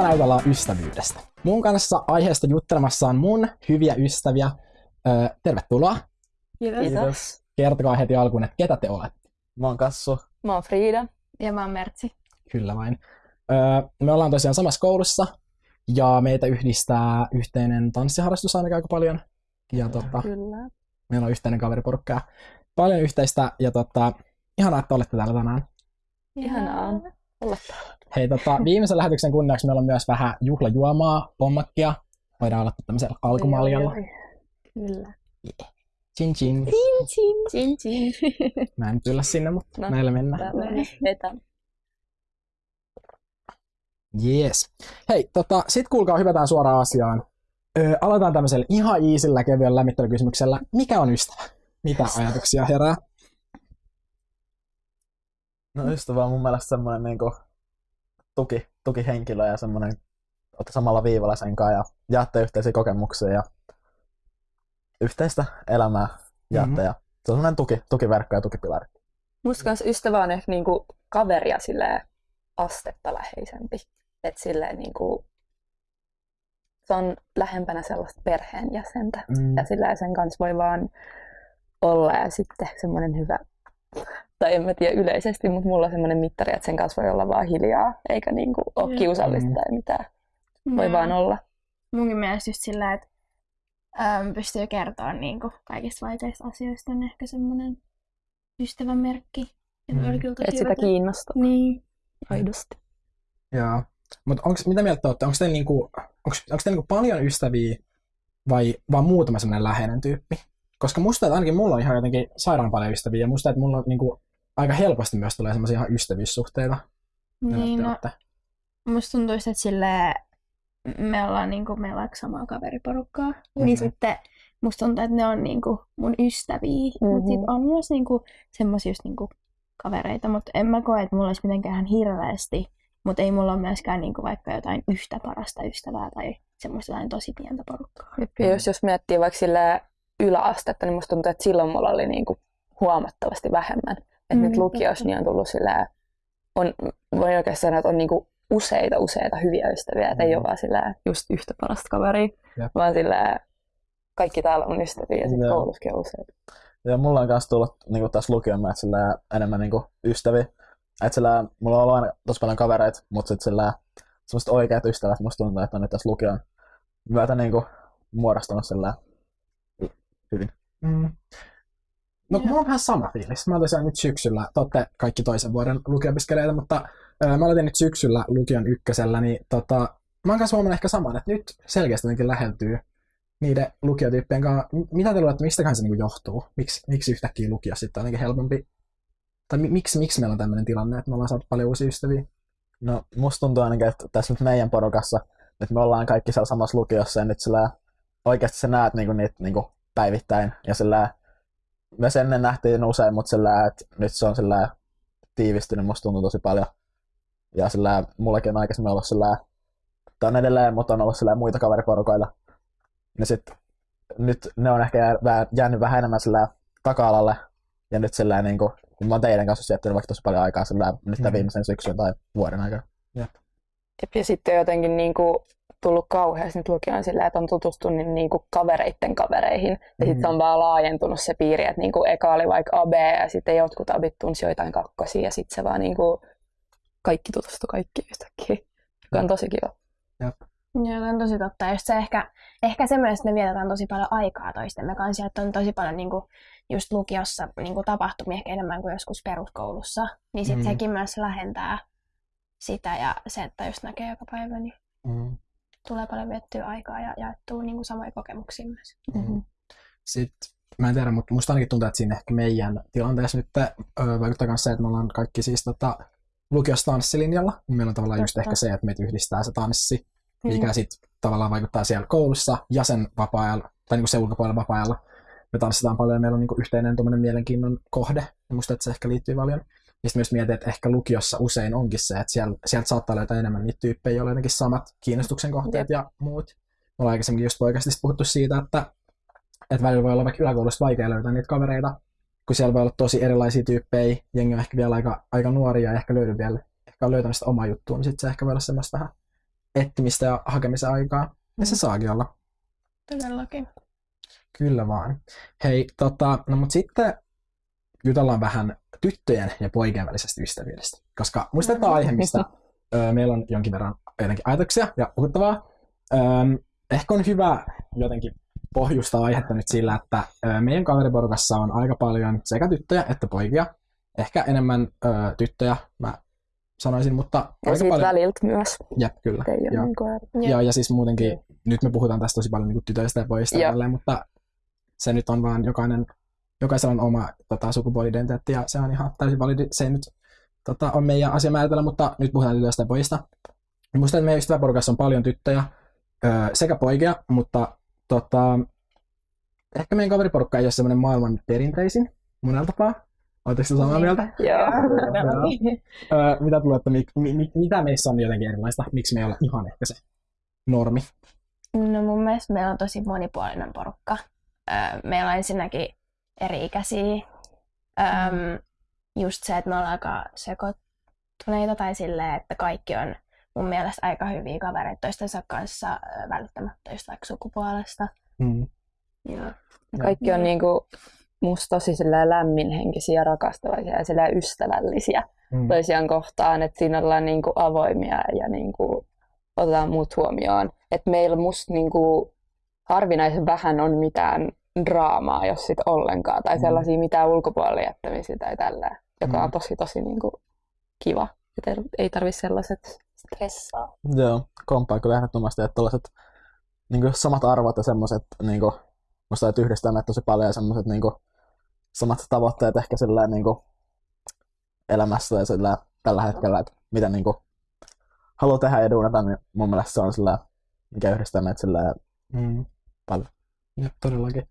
tänään jutellaan ystävyydestä. Mun kanssa aiheesta juttelemassa on mun hyviä ystäviä. Öö, tervetuloa. Kiitos. Kiitos. Kertokaa heti alkuun, että ketä te olette. Mä oon Kassu. Mä oon Frida. Ja mä oon Mertsi. Kyllä vain. Öö, me ollaan tosiaan samassa koulussa ja meitä yhdistää yhteinen tanssiharrastus ainakin aika paljon. Ja tota, Kyllä. meillä on yhteinen kaveriporukka paljon yhteistä. Ja tota, ihanaa, että olette täällä tänään. Ihanaa Hei, tota, viimeisen lähetyksen kunniaksi meillä on myös vähän juhlajuomaa, pommakkia. Voidaan olla tämmöisellä alkumaljalla. Kyllä. Chin chin. Chin chin. Mä en kyllä sinne, mutta No, näillä mennään. Tällainen vetä. Yes. Hei, tota, sit kuulkaa, hypätään suoraan asiaan. Öö, aloitetaan tämmöisellä ihan iisillä kevyellä lämmittelykysymyksellä. Mikä on ystävä? Mitä ajatuksia herää? No ystävä on mun mielestä semmoinen niinku tuki, tukihenkilö ja semmoinen, olette samalla viivalla sen kanssa ja jaatte yhteisiä kokemuksia ja yhteistä elämää jaatte Mhm. ja se on semmoinen tuki, tukiverkko ja tukipilari. Musta kans ystävä on ehkä niinku kaveria silleen astetta läheisempi. Et silleen niinku, se on lähempänä sellaista perheenjäsentä. Mm, Ja silleen sen kanssa voi vaan olla ja sitten semmoinen hyvä, tai en mä tiedä yleisesti, mutta mulla on semmoinen mittari, että sen kanssa voi olla vaan hiljaa, eikä niinku ole kiusallista Mm. tai mitään. Voi Ja vaan olla. Munkin mielestä just sillä, että äm, pystyy kertoa niinku kaikista vaikeista asioista on ehkä semmoinen ystävän merkki. Mm. Mm. Että sitä kiinnostaa Niin. aidosti. Joo. Mutta onks, mitä mieltä te olette? Onko teillä, niinku, onks, onks teillä niinku paljon ystäviä vai vaan muutama semmoinen läheinen tyyppi? Koska musta, että ainakin mulla on ihan jotenkin sairaan paljon ystäviä ja musta, että mulla on niinku, aika helposti myös tulee semmoisia ihan ystävyyssuhteita. Niin, no, olette? musta tuntuu just, että sille me ollaan niinku, meillä on samaa kaveriporukkaa. Mhm. Niin sitten musta tuntuu, että ne on niinku mun ystäviä. Mm-hmm. Mutta Mhm. sit on myös niinku semmoisia just niinku kavereita, mutta en mä koe, että mulla olisi mitenkään ihan hirveästi. Mutta ei mulla ole myöskään niinku vaikka jotain yhtä parasta ystävää tai semmoista jotain tosi pientä porukkaa. Ja jos, jos miettii vaikka sillä yläastetta, niin musta tuntuu, että silloin mulla oli niinku huomattavasti vähemmän. Että Mm, nyt lukiossa niin on tullut sillä on, voin oikeasti sanoa, että on niinku useita, useita hyviä ystäviä. Että ei Mm. ole vaan sillä just yhtä parasta kaveria, Jep. vaan sillä kaikki täällä on ystäviä ja sitten koulussakin on useita. Ja mulla on myös tullut niinku tässä lukion myötä sillä enemmän niinku ystäviä. Et sillä mulla on ollut aina tosi paljon kavereita, mutta sit sillä semmoiset oikeat ystävät musta tuntuu, että on nyt tässä lukion myötä niinku muodostunut sillä hyvin. Mm. No Joo. mulla on vähän sama fiilis. Mä tosiaan nyt syksyllä, te olette kaikki toisen vuoden lukiopiskelijoita, mutta ö, mä aloitin nyt syksyllä lukion ykkösellä, niin tota, mä oon kanssa huomannut ehkä saman, että nyt selkeästi jotenkin läheltyy niiden lukiotyyppien kanssa. M- Mitä te luulette, mistäkään se niinku johtuu? Miks, miksi yhtäkkiä lukio sitten on jotenkin helpompi? Tai mi- miksi, miksi meillä on tämmöinen tilanne, että me ollaan saatu paljon uusia ystäviä? No musta tuntuu ainakin, että tässä nyt meidän porukassa, että me ollaan kaikki siellä samassa lukiossa ja nyt sillä oikeasti sä näet niinku niitä niinku päivittäin ja sillä me sen ennen nähtiin usein, mutta sillä että nyt se on sillä tiivistynyt, musta tuntuu tosi paljon. Ja sillä mullakin on aikaisemmin ollut sillä tai on edelleen, mutta on ollut sillä muita kaveriporukoilla. Ja sit nyt ne on ehkä jäänyt vähän enemmän sillä taka-alalle. Ja nyt sillä niinku, kun mä oon teidän kanssa viettänyt vaikka tosi paljon aikaa sillä nyt mm. viimeisen syksyn tai vuoden aikana. Jep, Ja sitten jotenkin niinku tullut kauheasti nyt lukioon sillä, että on tutustunut niinku kavereitten kavereihin. Ja sitten on vaan laajentunut se piiri, että niinku eka oli vaikka AB ja sitten jotkut abit tunsi joitain kakkosia ja sitten se vaan niinku kaikki tutustu kaikki yhtäkkiä. Joka on tosi kiva. Joo, on tosi totta. Ja just se ehkä, ehkä se myös, että me vietetään tosi paljon aikaa toistemme kanssa, ja että on tosi paljon niin kuin, just lukiossa niin kuin tapahtumia ehkä enemmän kuin joskus peruskoulussa, niin sitten Mm. mm. sekin myös lähentää sitä, ja se, että just näkee joka päivä, niin Mm. Tulee paljon viettyä aikaa ja jaettua niin kuin samoja kokemuksia myös. Mm. Sitten, mä en tiedä, mutta musta ainakin tuntuu, että siinä ehkä meidän tilanteessa nyt ö, vaikuttaa myös se, että me ollaan kaikki siis tota, lukiossa tanssilinjalla. Niin meillä on tavallaan just Totta. ehkä se, että meitä yhdistää se tanssi, Mm. mikä sitten tavallaan vaikuttaa siellä koulussa ja sen vapaa-ajalla, tai niinku se ulkopuolella vapaa-ajalla. Me tanssitaan paljon ja meillä on niinku yhteinen tuommoinen mielenkiinnon kohde. Ja musta, että se ehkä liittyy paljon. Ja sitten myös mietin, että ehkä lukiossa usein onkin se, että siellä, sieltä saattaa löytää enemmän niitä tyyppejä, joilla jotenkin samat kiinnostuksen kohteet Jep. ja muut. Me ollaan aikaisemmin just oikeasti puhuttu siitä, että, että välillä voi olla vaikka yläkoulusta vaikea löytää niitä kavereita, kun siellä voi olla tosi erilaisia tyyppejä, jengi on ehkä vielä aika, aika nuoria ja ehkä löydy vielä, ehkä on löytänyt sitä omaa juttua, niin sitten se ehkä voi olla semmoista vähän etsimistä ja hakemisen aikaa. Ja se saakin olla. Todellakin. Kyllä vaan. Hei, tota, no mut sitten jutellaan vähän tyttöjen ja poikien välisestä ystävyydestä. Koska muista, että tämä on aihe, mistä ö, meillä on jonkin verran jotenkin ajatuksia ja puhuttavaa. Öm, ehkä on hyvä jotenkin pohjustaa aihetta nyt sillä, että ö, meidän kaveriporukassa on aika paljon sekä tyttöjä että poikia. Ehkä enemmän ö, tyttöjä, mä sanoisin, mutta Ja aika paljon. väliltä myös. Jep, kyllä. Ei Joo. niin kuin, Ja, ja siis muutenkin, nyt me puhutaan tästä tosi paljon niin tytöistä ja pojista ja tälleen, mutta se nyt on vaan jokainen, jokaisella on oma tota, sukupuoli-identiteetti ja se on ihan täysin validi. Se ei nyt tota, on meidän asia määritellä, mutta nyt puhutaan tytöistä ja pojista. Että meidän ystäväporukassa on paljon tyttöjä öö, sekä poikia, mutta tota, ehkä meidän kaveriporukka ei ole semmoinen maailman perinteisin monella tapaa. Oletteko te samaa mieltä? Joo. Öö, mitä tulee, että mi, mi, mi, mitä meissä on jotenkin erilaista? Miksi me ei olla ihan ehkä se normi? No mun mielestä meillä on tosi monipuolinen porukka. Öö, meillä on ensinnäkin eri-ikäisiä. Öm, just se, että me ollaan aika sekoittuneita tai silleen, että kaikki on mun mielestä aika hyviä kavereita toistensa kanssa välittämättä just vaikka sukupuolesta. Mm. Ja, Kaikki on niinku musta tosi lämminhenkisiä, rakastavaisia ja ystävällisiä Mm. toisiaan kohtaan, että siinä ollaan niinku avoimia ja niinku otetaan muut huomioon. Että meillä musta niinku harvinaisen vähän on mitään draamaa, jos sit ollenkaan, tai Mm. sellaisia mitään ulkopuolelle jättämisiä tai tällä, joka Mm. on tosi tosi niinku kiva. Et ei- ei tarvi sellaiset stressaa. Joo, komppaa kyllä ehdottomasti, että tällaiset niin samat arvot ja semmoiset, niin kuin, musta että yhdistää meitä tosi paljon ja semmoiset niin samat tavoitteet ehkä sillä niin kuin, elämässä ja sillä tällä hetkellä, että mitä niin kuin, haluaa tehdä ja duunata, niin mun mielestä se on sillä, mikä yhdistää meitä sillä Mm. paljon. Jep, todellakin.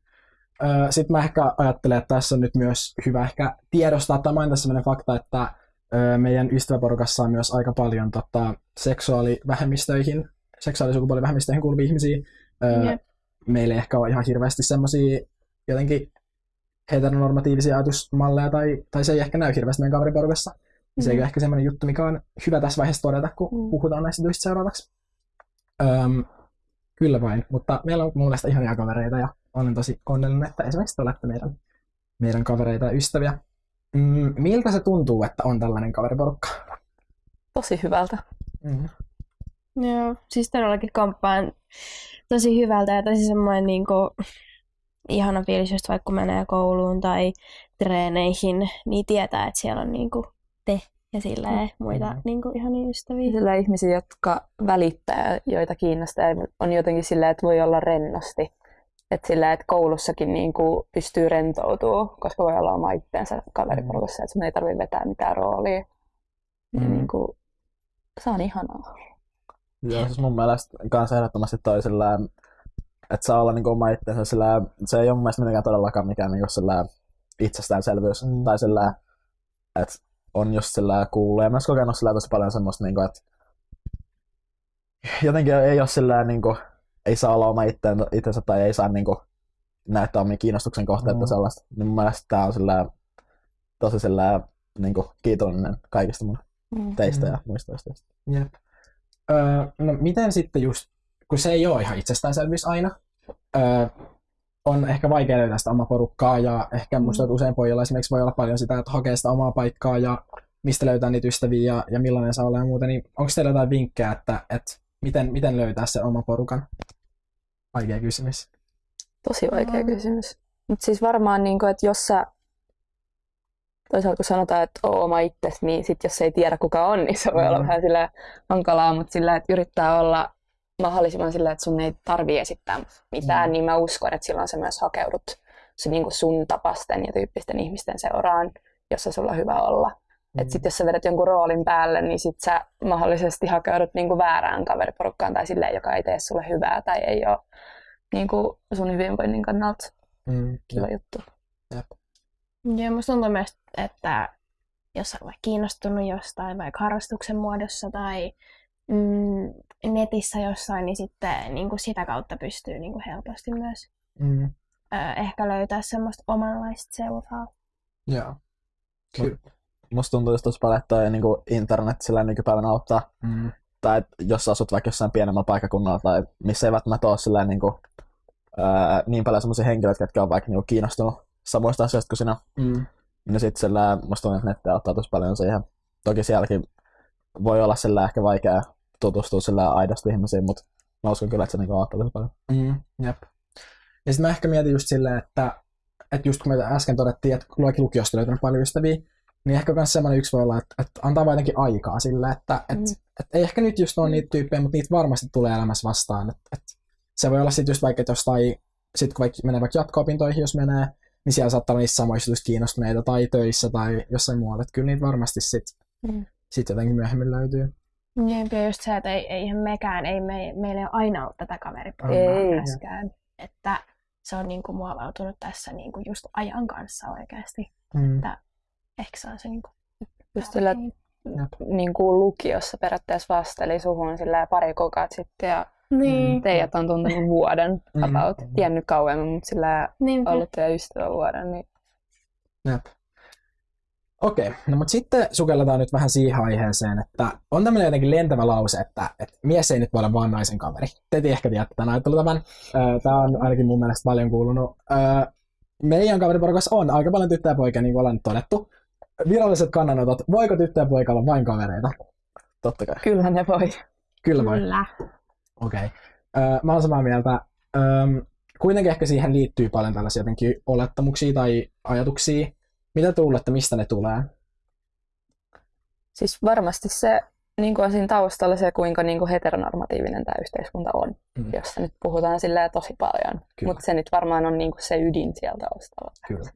Sitten mä ehkä ajattelen, että tässä on nyt myös hyvä ehkä tiedostaa tai mainita sellainen fakta, että ö, meidän ystäväporukassa on myös aika paljon tota, seksuaalivähemmistöihin, seksuaalisukupuolivähemmistöihin kuuluvia ihmisiä. Ö, Jep. meillä ei ehkä ole ihan hirveästi semmoisia jotenkin heteronormatiivisia ajatusmalleja, tai, tai se ei ehkä näy hirveästi meidän kaveriporukassa. Mm. Se ei ole ehkä semmoinen juttu, mikä on hyvä tässä vaiheessa todeta, kun Mm. puhutaan näistä jutuista seuraavaksi. Öm, kyllä vain, mutta meillä on mun mielestä ihania kavereita ja olen tosi onnellinen, että esimerkiksi te olette meidän, meidän kavereita ja ystäviä. Mm, miltä se tuntuu, että on tällainen kaveriporukka? Tosi hyvältä. Mm. Joo, siis todellakin komppaan tosi hyvältä ja tosi semmoinen niin kuin, ihana fiilis, just vaikka menee kouluun tai treeneihin, niin tietää, että siellä on niin kuin, te ja silleen muita Mm. niin kuin, ihania ystäviä. Sillä ihmisiä, jotka välittää, joita kiinnostaa, ja on jotenkin silleen, että voi olla rennosti. Että sillä, että koulussakin niin kuin pystyy rentoutumaan, koska voi olla oma itteensä kaveriporukassa, että sun ei tarvitse vetää mitään roolia. Mm. Niin kuin, se on ihanaa. Joo, siis mun mielestä kanssa ehdottomasti toi sillä, että saa olla niinku oma itsensä sillä, se ei ole mun mielestä mitenkään todellakaan mikään niinku sillä itsestäänselvyys. Mm. Tai sillä, että on just sillä kuullut ja myös kokenut sillä tosi paljon semmoista, niinku, että jotenkin ei ole sillä niinku, ei saa olla oma itteen- itsensä tai ei saa niinku näyttää omia kiinnostuksen kohteita Mm. mm. sellaista. Niin mun mielestä tää on sillä, tosi sillä, niinku, kiitollinen kaikista mun Mm. teistä Mm. ja muista ystävistä. Jep. Öö, no miten sitten just, kun se ei ole ihan itsestäänselvyys aina, öö, on ehkä vaikea löytää sitä omaa porukkaa ja ehkä musta että usein pojilla esimerkiksi voi olla paljon sitä, että hakee sitä omaa paikkaa ja mistä löytää niitä ystäviä ja, ja millainen saa olla ja muuta, niin onko teillä jotain vinkkejä, että, että miten, miten löytää sen oman porukan? Vaikea kysymys. Tosi vaikea Mm. kysymys. Mutta siis varmaan, niin kuin, että jos sä, toisaalta kun sanotaan, että oo oma itsesi, niin sit jos ei tiedä kuka on, niin se voi olla Mm. vähän sillä hankalaa, mutta sillä, että yrittää olla mahdollisimman sillä, että sun ei tarvii esittää mitään, Mm. niin mä uskon, että silloin sä myös hakeudut se, niin kuin sun tapasten ja tyyppisten ihmisten seuraan, jossa sulla on hyvä olla. Mm. Että sit jos sä vedät jonkun roolin päälle, niin sit sä mahdollisesti hakeudut niin kuin väärään kaveriporukkaan tai silleen, joka ei tee sulle hyvää tai ei ole niin kuin sun hyvinvoinnin kannalta Mm, kiva juttu. Joo, musta tuntuu myös, että jos on vaikka kiinnostunut jostain, vaikka harrastuksen muodossa tai mm, netissä jossain, niin sitten niin kuin sitä kautta pystyy niin kuin helposti myös mm, ö, ehkä löytää semmoista omanlaista seuraa. joo. Kyllä. Musta tuntuu just tosi paljon, että toi, niin internet sillä nykypäivänä auttaa Mm, tai et jos sä asut vaikka jossain pienemmällä paikkakunnalla tai missä ei välttämättä ole silleen, niin, kuin, ää, niin paljon sellaisia henkilöitä, jotka on vaikka niin kiinnostunut samoista asioista kuin sinä, Mm. niin sitten sillä musta tuntuu, että netti auttaa tosi paljon siihen. Toki sielläkin voi olla sillä ehkä vaikea tutustua sillä aidosti ihmisiin, mutta mä uskon kyllä, että se niinku auttaa tosi paljon. Mm, jep. Ja sitten mä ehkä mietin just silleen, että, että just kun me äsken todettiin, että luokin lukiosta löytänyt paljon ystäviä, niin ehkä myös semmoinen yksi voi olla, että, että antaa vaan jotenkin aikaa sille, että Mm. että, että ei ehkä nyt just ole niitä tyyppejä, mutta niitä varmasti tulee elämässä vastaan. Että, että se voi olla sitten just vaikka, että jostain, sit kun vaikka menee vaikka jatko-opintoihin, jos menee, niin siellä saattaa olla niissä samoista just kiinnostuneita tai töissä tai jossain muualla. Että kyllä niitä varmasti sitten Mm. sit jotenkin myöhemmin löytyy. Jep, ja just se, että ei, eihän mekään, ei me, meillä ei ole aina ollut tätä myöskään. Että se on niin kuin muovautunut tässä niin kuin just ajan kanssa oikeasti. Mm. Ehkä se on se niin kuin Just sillä, niin kuin lukiossa periaatteessa vasteli suhun sillä pari kuukautta sitten ja Niin. teidät on tuntenut vuoden Mm. about. Tiennyt kauemmin, mutta sillä Niinpä. ollut teidän ystävä vuoden. Niin... Jep. Okei, no mutta sitten sukelletaan nyt vähän siihen aiheeseen, että on tämmöinen jotenkin lentävä lause, että, että mies ei nyt voi olla vaan naisen kaveri. Te ehkä tiedätte tämän ajattelutavan. Tämä on ainakin mun mielestä paljon kuulunut. Öö, Meidän kaveriporukassa on aika paljon tyttöjä ja poikia, niin kuin ollaan nyt todettu. Viralliset kannanotot, voiko tyttö ja poika olla vain kavereita? Totta kai. Kyllä ne voi. Kyllä vai? Kyllä. Okei. Okay. Mä oon samaa mieltä. Öm, kuitenkin ehkä siihen liittyy paljon tällaisia jotenkin olettamuksia tai ajatuksia. Mitä te luulette, mistä ne tulee? Siis varmasti se niin kuin on siinä taustalla se, kuinka niin kuin heteronormatiivinen tämä yhteiskunta on, Mm. josta nyt puhutaan silleen tosi paljon. Mutta se nyt varmaan on niin kuin se ydin siellä taustalla. Kyllä.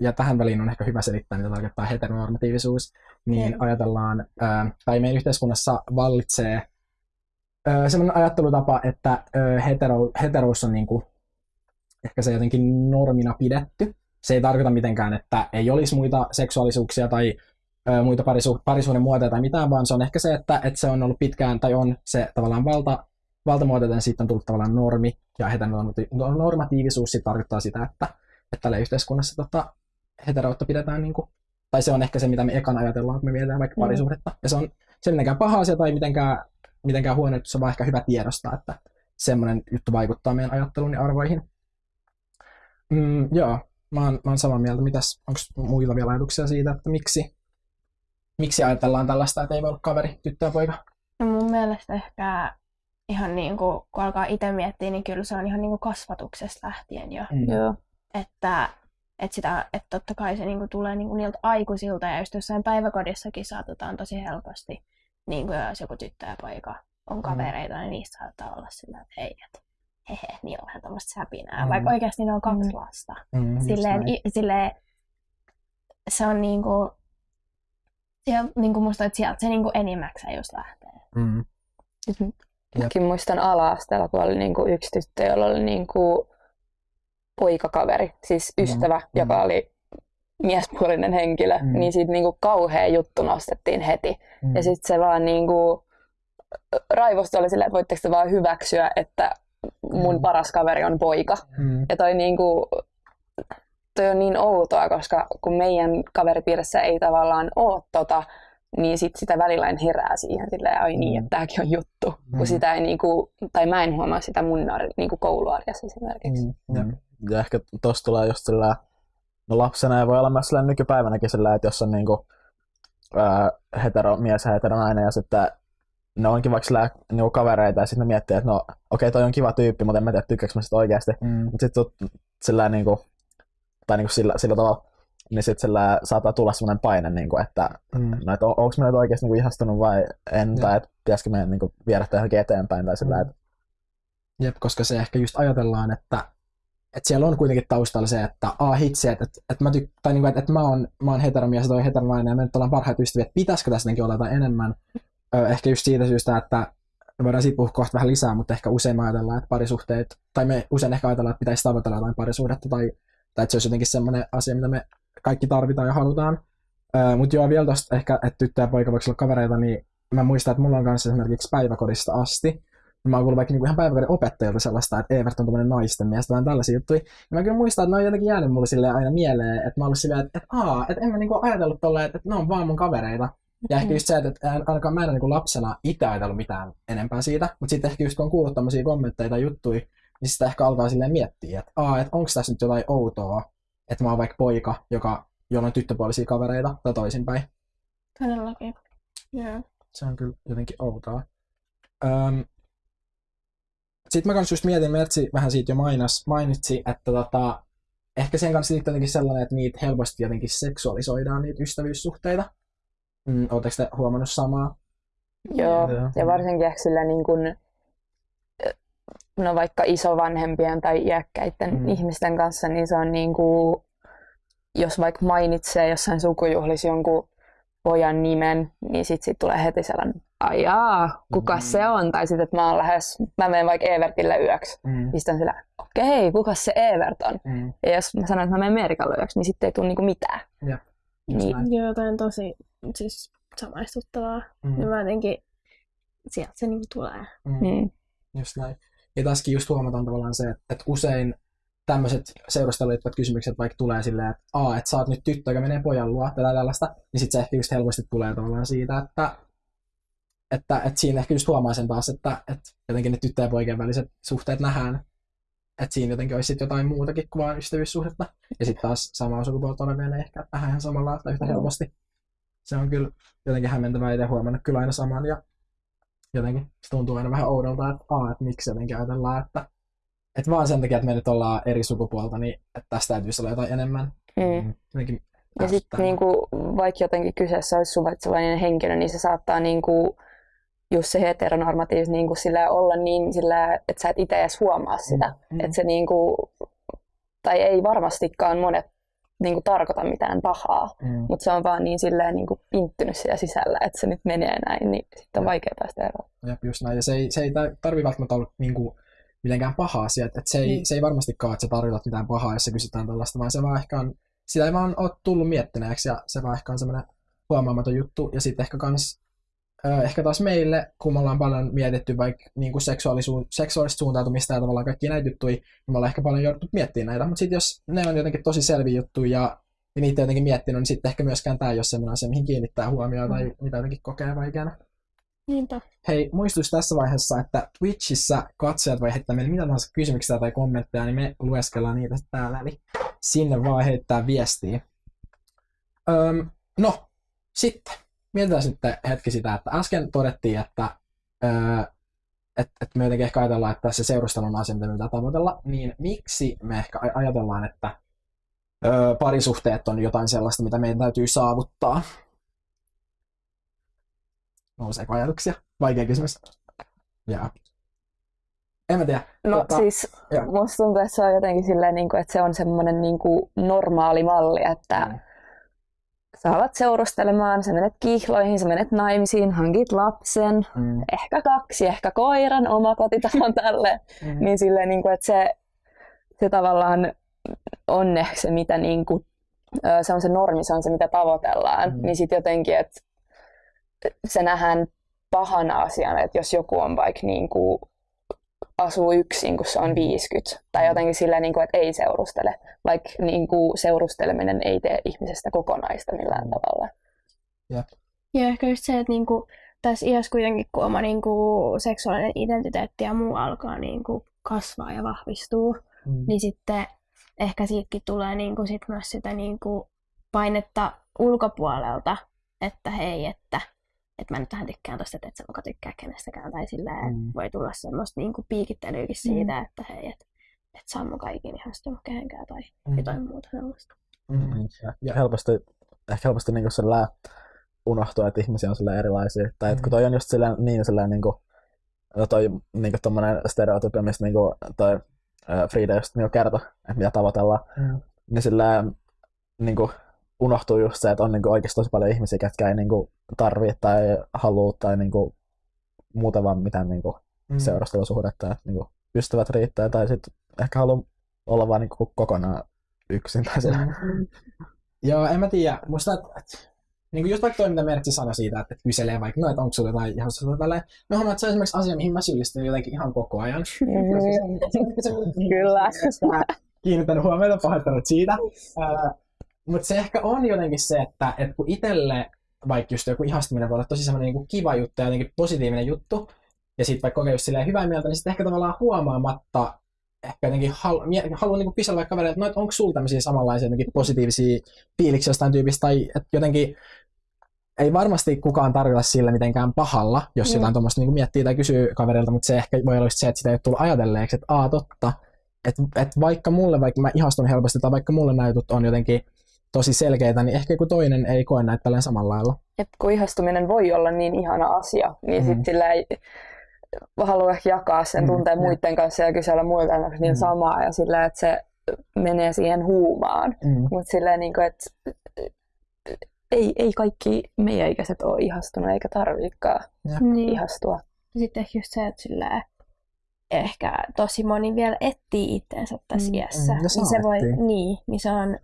Ja tähän väliin on ehkä hyvä selittää, mitä tarkoittaa heteronormatiivisuus. Niin Kyllä. ajatellaan, tai meidän yhteiskunnassa vallitsee sellainen ajattelutapa, että hetero, heterous on niinku, ehkä se jotenkin normina pidetty. Se ei tarkoita mitenkään, että ei olisi muita seksuaalisuuksia tai muita parisu, parisuuden muotoja tai mitään, vaan se on ehkä se, että, että se on ollut pitkään, tai on se tavallaan valta, valtamuoto, joten sitten on tullut tavallaan normi, ja heteronormatiivisuus sitten tarkoittaa sitä, että, että tällä yhteiskunnassa tota, heteroutta pidetään, niin kuin, tai se on ehkä se, mitä me ekan ajatellaan, kun me mietitään vaikka Mm. parisuhdetta, ja se on se ei mitenkään paha asia tai mitenkään, mitenkään huono, että se on vaan ehkä hyvä tiedostaa, että semmoinen juttu vaikuttaa meidän ajatteluun ja arvoihin. Mm, joo, mä oon, mä oon samaa mieltä. Mitäs, onko muilla vielä ajatuksia siitä, että miksi, miksi ajatellaan tällaista, että ei voi olla kaveri, tyttö ja poika? No mun mielestä ehkä ihan niin kuin, kun alkaa itse miettiä, niin kyllä se on ihan niin kuin kasvatuksesta lähtien jo. Mm. Joo. Että, että, sitä, että totta kai se niin kuin tulee niin kuin niiltä aikuisilta ja just jossain päiväkodissakin saatetaan tosi helposti, niin kuin jos joku tyttö ja poika on kavereita, niin niistä saattaa olla sillä, että hei, että hehe, niillä on vähän tämmöistä säpinää, Mm. vaikka oikeasti ne on kaksi Mm. lasta. Mm, Silleen, i, silleen, se on niinku, siellä, niinku musta, että sieltä se niinku enimmäkseen just lähtee. Mm. Siis mäkin muistan ala-asteella, kun oli niinku yksi tyttö, jolla oli niinku poikakaveri, siis ystävä, Mm. joka oli miespuolinen henkilö, Mm. niin siitä niinku kauhea juttu nostettiin heti. Mm. Ja sitten se vaan niinku, raivosta oli silleen, että voitteko te vaan hyväksyä, että mun Mm. paras kaveri on poika. Mm. Ja toi, niinku, toi on niin outoa, koska kun meidän kaveripiirissä ei tavallaan ole tota, niin sit sitä välillä en herää siihen silleen, ai niin, että tämäkin on juttu. Mm. Kun sitä ei niinku, tai mä en huomaa sitä mun niinku kouluarjessa esimerkiksi. Mm. Mm. Ja ehkä tosta tulee just sillä, no lapsena ja voi olla myös sillä nykypäivänäkin sillä, että jos on niinku, ää, hetero, mies ja heteronainen ja sitten ne onkin vaikka sillä, niinku kavereita ja sitten ne miettii, että no okei okay, toi on kiva tyyppi, mutta en mä tiedä tykkääkö mä sitä oikeasti. Mm. Mutta sitten sillä niinku, tai niinku sillä, sillä tavalla, niin sitten sillä saattaa tulla semmoinen paine, niinku, että Mm. no, et on, onko mä nyt oikeasti niinku ihastunut vai en, Joo. tai että pitäisikö meidän niinku viedä tätä johonkin eteenpäin tai sillä, Mm. että Jep, koska se ehkä just ajatellaan, että, että siellä on kuitenkin taustalla se, että a hitsi, että, että, että mä, tyk- tai niin kuin, että, että mä oon, mä oon heteromies ja toi heteronainen ja me nyt ollaan parhaita ystäviä, että pitäisikö tässä olla jotain enemmän. Ö, ehkä just siitä syystä, että me voidaan siitä puhua kohta vähän lisää, mutta ehkä usein me ajatellaan, että parisuhteet, tai me usein ehkä ajatellaan, että pitäisi tavoitella jotain parisuhdetta, tai, tai että se olisi jotenkin semmoinen asia, mitä me kaikki tarvitaan ja halutaan. Mutta joo, vielä tuosta ehkä, että tyttö ja poika voiko olla kavereita, niin mä muistan, että mulla on kanssa esimerkiksi päiväkodista asti, mä oon kuullut vaikka niinku ihan päiväkodin opettajalta sellaista, että Evert on tämmöinen naisten mies, tai tällaisia juttuja. Ja mä kyllä muistan, että ne on jotenkin jäänyt mulle silleen aina mieleen, että mä oon ollut silleen, että, että aa, että en mä niinku ajatellut tolleen, että, että ne on vaan mun kavereita. Ja ehkä just se, että ainakaan mä en niin lapsena itse ajatellut mitään enempää siitä, mutta sitten ehkä just kun on kuullut tämmöisiä kommentteja tai juttuja, niin sitä ehkä alkaa silleen miettiä, että, aa, että onko tässä nyt jotain outoa, että mä oon vaikka poika, joka, jolla on tyttöpuolisia kavereita, tai toisinpäin. Todellakin. Joo. Se on kyllä jotenkin outoa. Öm, sitten mä kanssa just mietin, Mertsi vähän siitä jo mainas, mainitsi, että tota, ehkä sen kanssa liittyy jotenkin sellainen, että niitä helposti jotenkin seksuaalisoidaan, niitä ystävyyssuhteita. Mm, Oletteko te huomannut samaa? Joo, Joo. ja varsinkin ehkä sillä niin kuin, no vaikka isovanhempien tai iäkkäiden Mm. ihmisten kanssa, niin se on niin kuin, jos vaikka mainitsee jossain sukujuhlissa jonkun pojan nimen, niin sit, sit tulee heti sellainen, ai jaa, kuka Mm. se on? Tai sitten, että mä oon lähes, mä menen vaikka Evertille yöksi. Mm. Niin sitten on sillä, okei, kuka se Evert on? Mm. Ja jos mä sanon, että mä menen Meerikalle yöksi, niin sitten ei tule niinku mitään. Just Niin. näin. Joo, on tosi siis samaistuttavaa. Mm. Ja mä jotenkin, sieltä se niinku tulee. Mm. Mm. Just näin. Ja tässäkin just huomataan tavallaan se, että, että usein tämmöiset seurusteluun liittyvät kysymykset vaikka tulee silleen, että aa, että sä oot nyt tyttö, joka menee pojan luo, tai tällaista, niin sitten se ehkä just helposti tulee tavallaan siitä, että, että, että siinä ehkä just huomaa sen taas, että, että jotenkin ne tyttöjen ja poikien väliset suhteet nähdään, että siinä jotenkin olisi sit jotain muutakin kuin vain ystävyyssuhdetta. Ja sitten taas samaa sukupuolta olevien ei ehkä nähdään ihan samalla tai yhtä helposti. Se on kyllä jotenkin hämmentävää itse huomannut kyllä aina saman ja jotenkin se tuntuu aina vähän oudolta, että, aa, että miksi jotenkin ajatellaan, että, että vaan sen takia, että me nyt ollaan eri sukupuolta, niin että tästä täytyisi olla jotain enemmän. Mm. Jotenkin Ja sitten niinku, vaikka jotenkin kyseessä olisi suvaitsevainen henkilö, niin se saattaa niinku, just se heteronormatiivis niinku sillä olla niin sillä, että sä et itse edes huomaa sitä. Mm. Että se niinku, tai ei varmastikaan monet niinku tarkoita mitään pahaa, Mm. mutta se on vaan niin silleen niinku pinttynyt siellä sisällä, että se nyt menee näin, niin sitten on Jep. vaikea päästä eroon. Jep, just näin. Ja se ei, se ei tarvi välttämättä olla niin kuin, mitenkään paha asia. Että, se, ei, Mm. se ei varmastikaan, että sä tarkoitat mitään pahaa, jos sä kysytään tällaista, vaan se vaan ehkä on, sitä ei vaan ole tullut miettineeksi ja se vaan ehkä on semmoinen huomaamaton juttu. Ja sitten ehkä kans, ehkä taas meille, kun me ollaan paljon mietitty vaikka niin kuin seksuaalisuus, seksuaalista suuntautumista ja tavallaan kaikki näitä juttuja, niin me ollaan ehkä paljon jouduttu miettimään näitä. Mutta sitten jos ne on jotenkin tosi selviä juttuja ja, ja niitä jotenkin miettinyt, niin sitten ehkä myöskään tämä ei ole semmoinen asia, mihin kiinnittää huomioon tai mitä jotenkin kokee vaikeana. Niinpä. Hei, muistutus tässä vaiheessa, että Twitchissä katsojat voi heittää meille mitä tahansa kysymyksiä tai kommentteja, niin me lueskellaan niitä täällä, eli sinne vaan heittää viestiä. Öm, no, sitten mietitään sitten hetki sitä, että äsken todettiin, että öö, et, et me jotenkin ehkä ajatellaan, että se seurustelu on asia, mitä me pitää tavoitella, niin miksi me ehkä aj- ajatellaan, että öö, parisuhteet on jotain sellaista, mitä meidän täytyy saavuttaa? Nouseeko ajatuksia? Vaikea kysymys. Jaa. En mä tiedä. No Tota, siis joo. musta tuntuu, että se on jotenkin silleen, niin kuin, että se on semmoinen niin kuin normaali malli, että Mm. Sä alat seurustelemaan, sä menet kihloihin, sä menet naimisiin, hankit lapsen, Mm. ehkä kaksi, ehkä koiran, oma kotitalon tälle. Mm. Niin silleen, niin kuin, että se, se tavallaan on ehkä se, mitä niin kuin, se on se normi, se on se, mitä tavoitellaan. Mm. Niin sitten jotenkin, että se nähdään pahana asiana, että jos joku on vaikka niin kuin, asuu yksin, kun se on 50. Tai jotenkin silleen, niin kuin, että ei seurustele. Vaikka niin kuin, seurusteleminen ei tee ihmisestä kokonaista millään Mm. tavalla. Ja ehkä just se, että niinku, tässä iässä kuitenkin, kun oma niinku, seksuaalinen identiteetti ja muu alkaa niinku, kasvaa ja vahvistuu, Mm. niin sitten ehkä siitäkin tulee niinku, sit myös sitä niinku, painetta ulkopuolelta, että hei, että, että mä nyt vähän tykkään tosta, että et sä muka tykkää kenestäkään. Tai silleen, Mm. voi tulla semmoista niinku, piikittelyäkin siitä, että hei, että et saa muka ikinä ihastunut kehenkään tai Mm. jotain muuta sellaista. Mm. Ja, ja helposti, ehkä helposti niin sillä unohtuu, että ihmisiä on sillä erilaisia. Tai että kun Mm. toi on just sillä, niin sillä niin kuin, toi niin kuin tommonen stereotypia, mistä niin kuin, toi ää, Frida just niin kertoi, että mitä tavoitellaan, Mm. niin sillä niin kuin, unohtuu just se, että on niin kuin, oikeasti tosi paljon ihmisiä, ketkä ei niin kuin, tarvii tai halua tai niin kuin, muuta vaan mitään niin kuin, Mm. seurustelusuhdetta. Että, niin kuin, ystävät riittää tai sitten ehkä haluaa olla vaan niin kuin, kokonaan yksin. Tai sillä. Mm. Joo, en mä tiedä. Musta, että, että niin kuin just vaikka toi, mitä Mertsi sanoi siitä, että, että kyselee vaikka, no, että onko sulla jotain ihan sulla tälleen. Mä huomaan, että se on esimerkiksi asia, mihin mä syyllistyn jotenkin ihan koko ajan. Kyllä. Kiinnittänyt huomiota, pahoittanut siitä. Mutta se ehkä on jotenkin se, että, että kun itselle vaikka just joku ihastuminen voi olla tosi semmoinen niin kiva juttu ja jotenkin positiivinen juttu, ja sitten vaikka kokee just silleen hyvää mieltä, niin sitten ehkä tavallaan huomaamatta ehkä jotenkin halu, haluan niin kysellä vaikka kavereille, että no, et onko sulla tämmöisiä samanlaisia jotenkin positiivisia fiiliksiä jostain tyypistä, tai että jotenkin ei varmasti kukaan tarkoita sille mitenkään pahalla, jos mm. jotain tuommoista niin miettii tai kysyy kaverilta, mutta se ehkä voi olla just se, että sitä ei ole tullut ajatelleeksi, että aa totta, että, että vaikka mulle, vaikka mä ihastun helposti, tai vaikka mulle nämä jutut on jotenkin tosi selkeitä, niin ehkä joku toinen ei koe näitä tällä samalla lailla. Et kun ihastuminen voi olla niin ihana asia, niin mm. sitten sillä ei halua jakaa sen mm, tunteen mm, muiden kanssa ja kysellä muilta, onko niin mm. samaa, ja sillä, että se menee siihen huumaan. Mm. Mutta silleen, niin kuin, että ei, ei kaikki meidän ikäiset ole ihastunut eikä tarviikaan niin. ihastua. Sitten ehkä just se, että silleen, ehkä tosi moni vielä etsii itseensä tässä mm, iässä. Mm, niin se voi, niin, niin se on,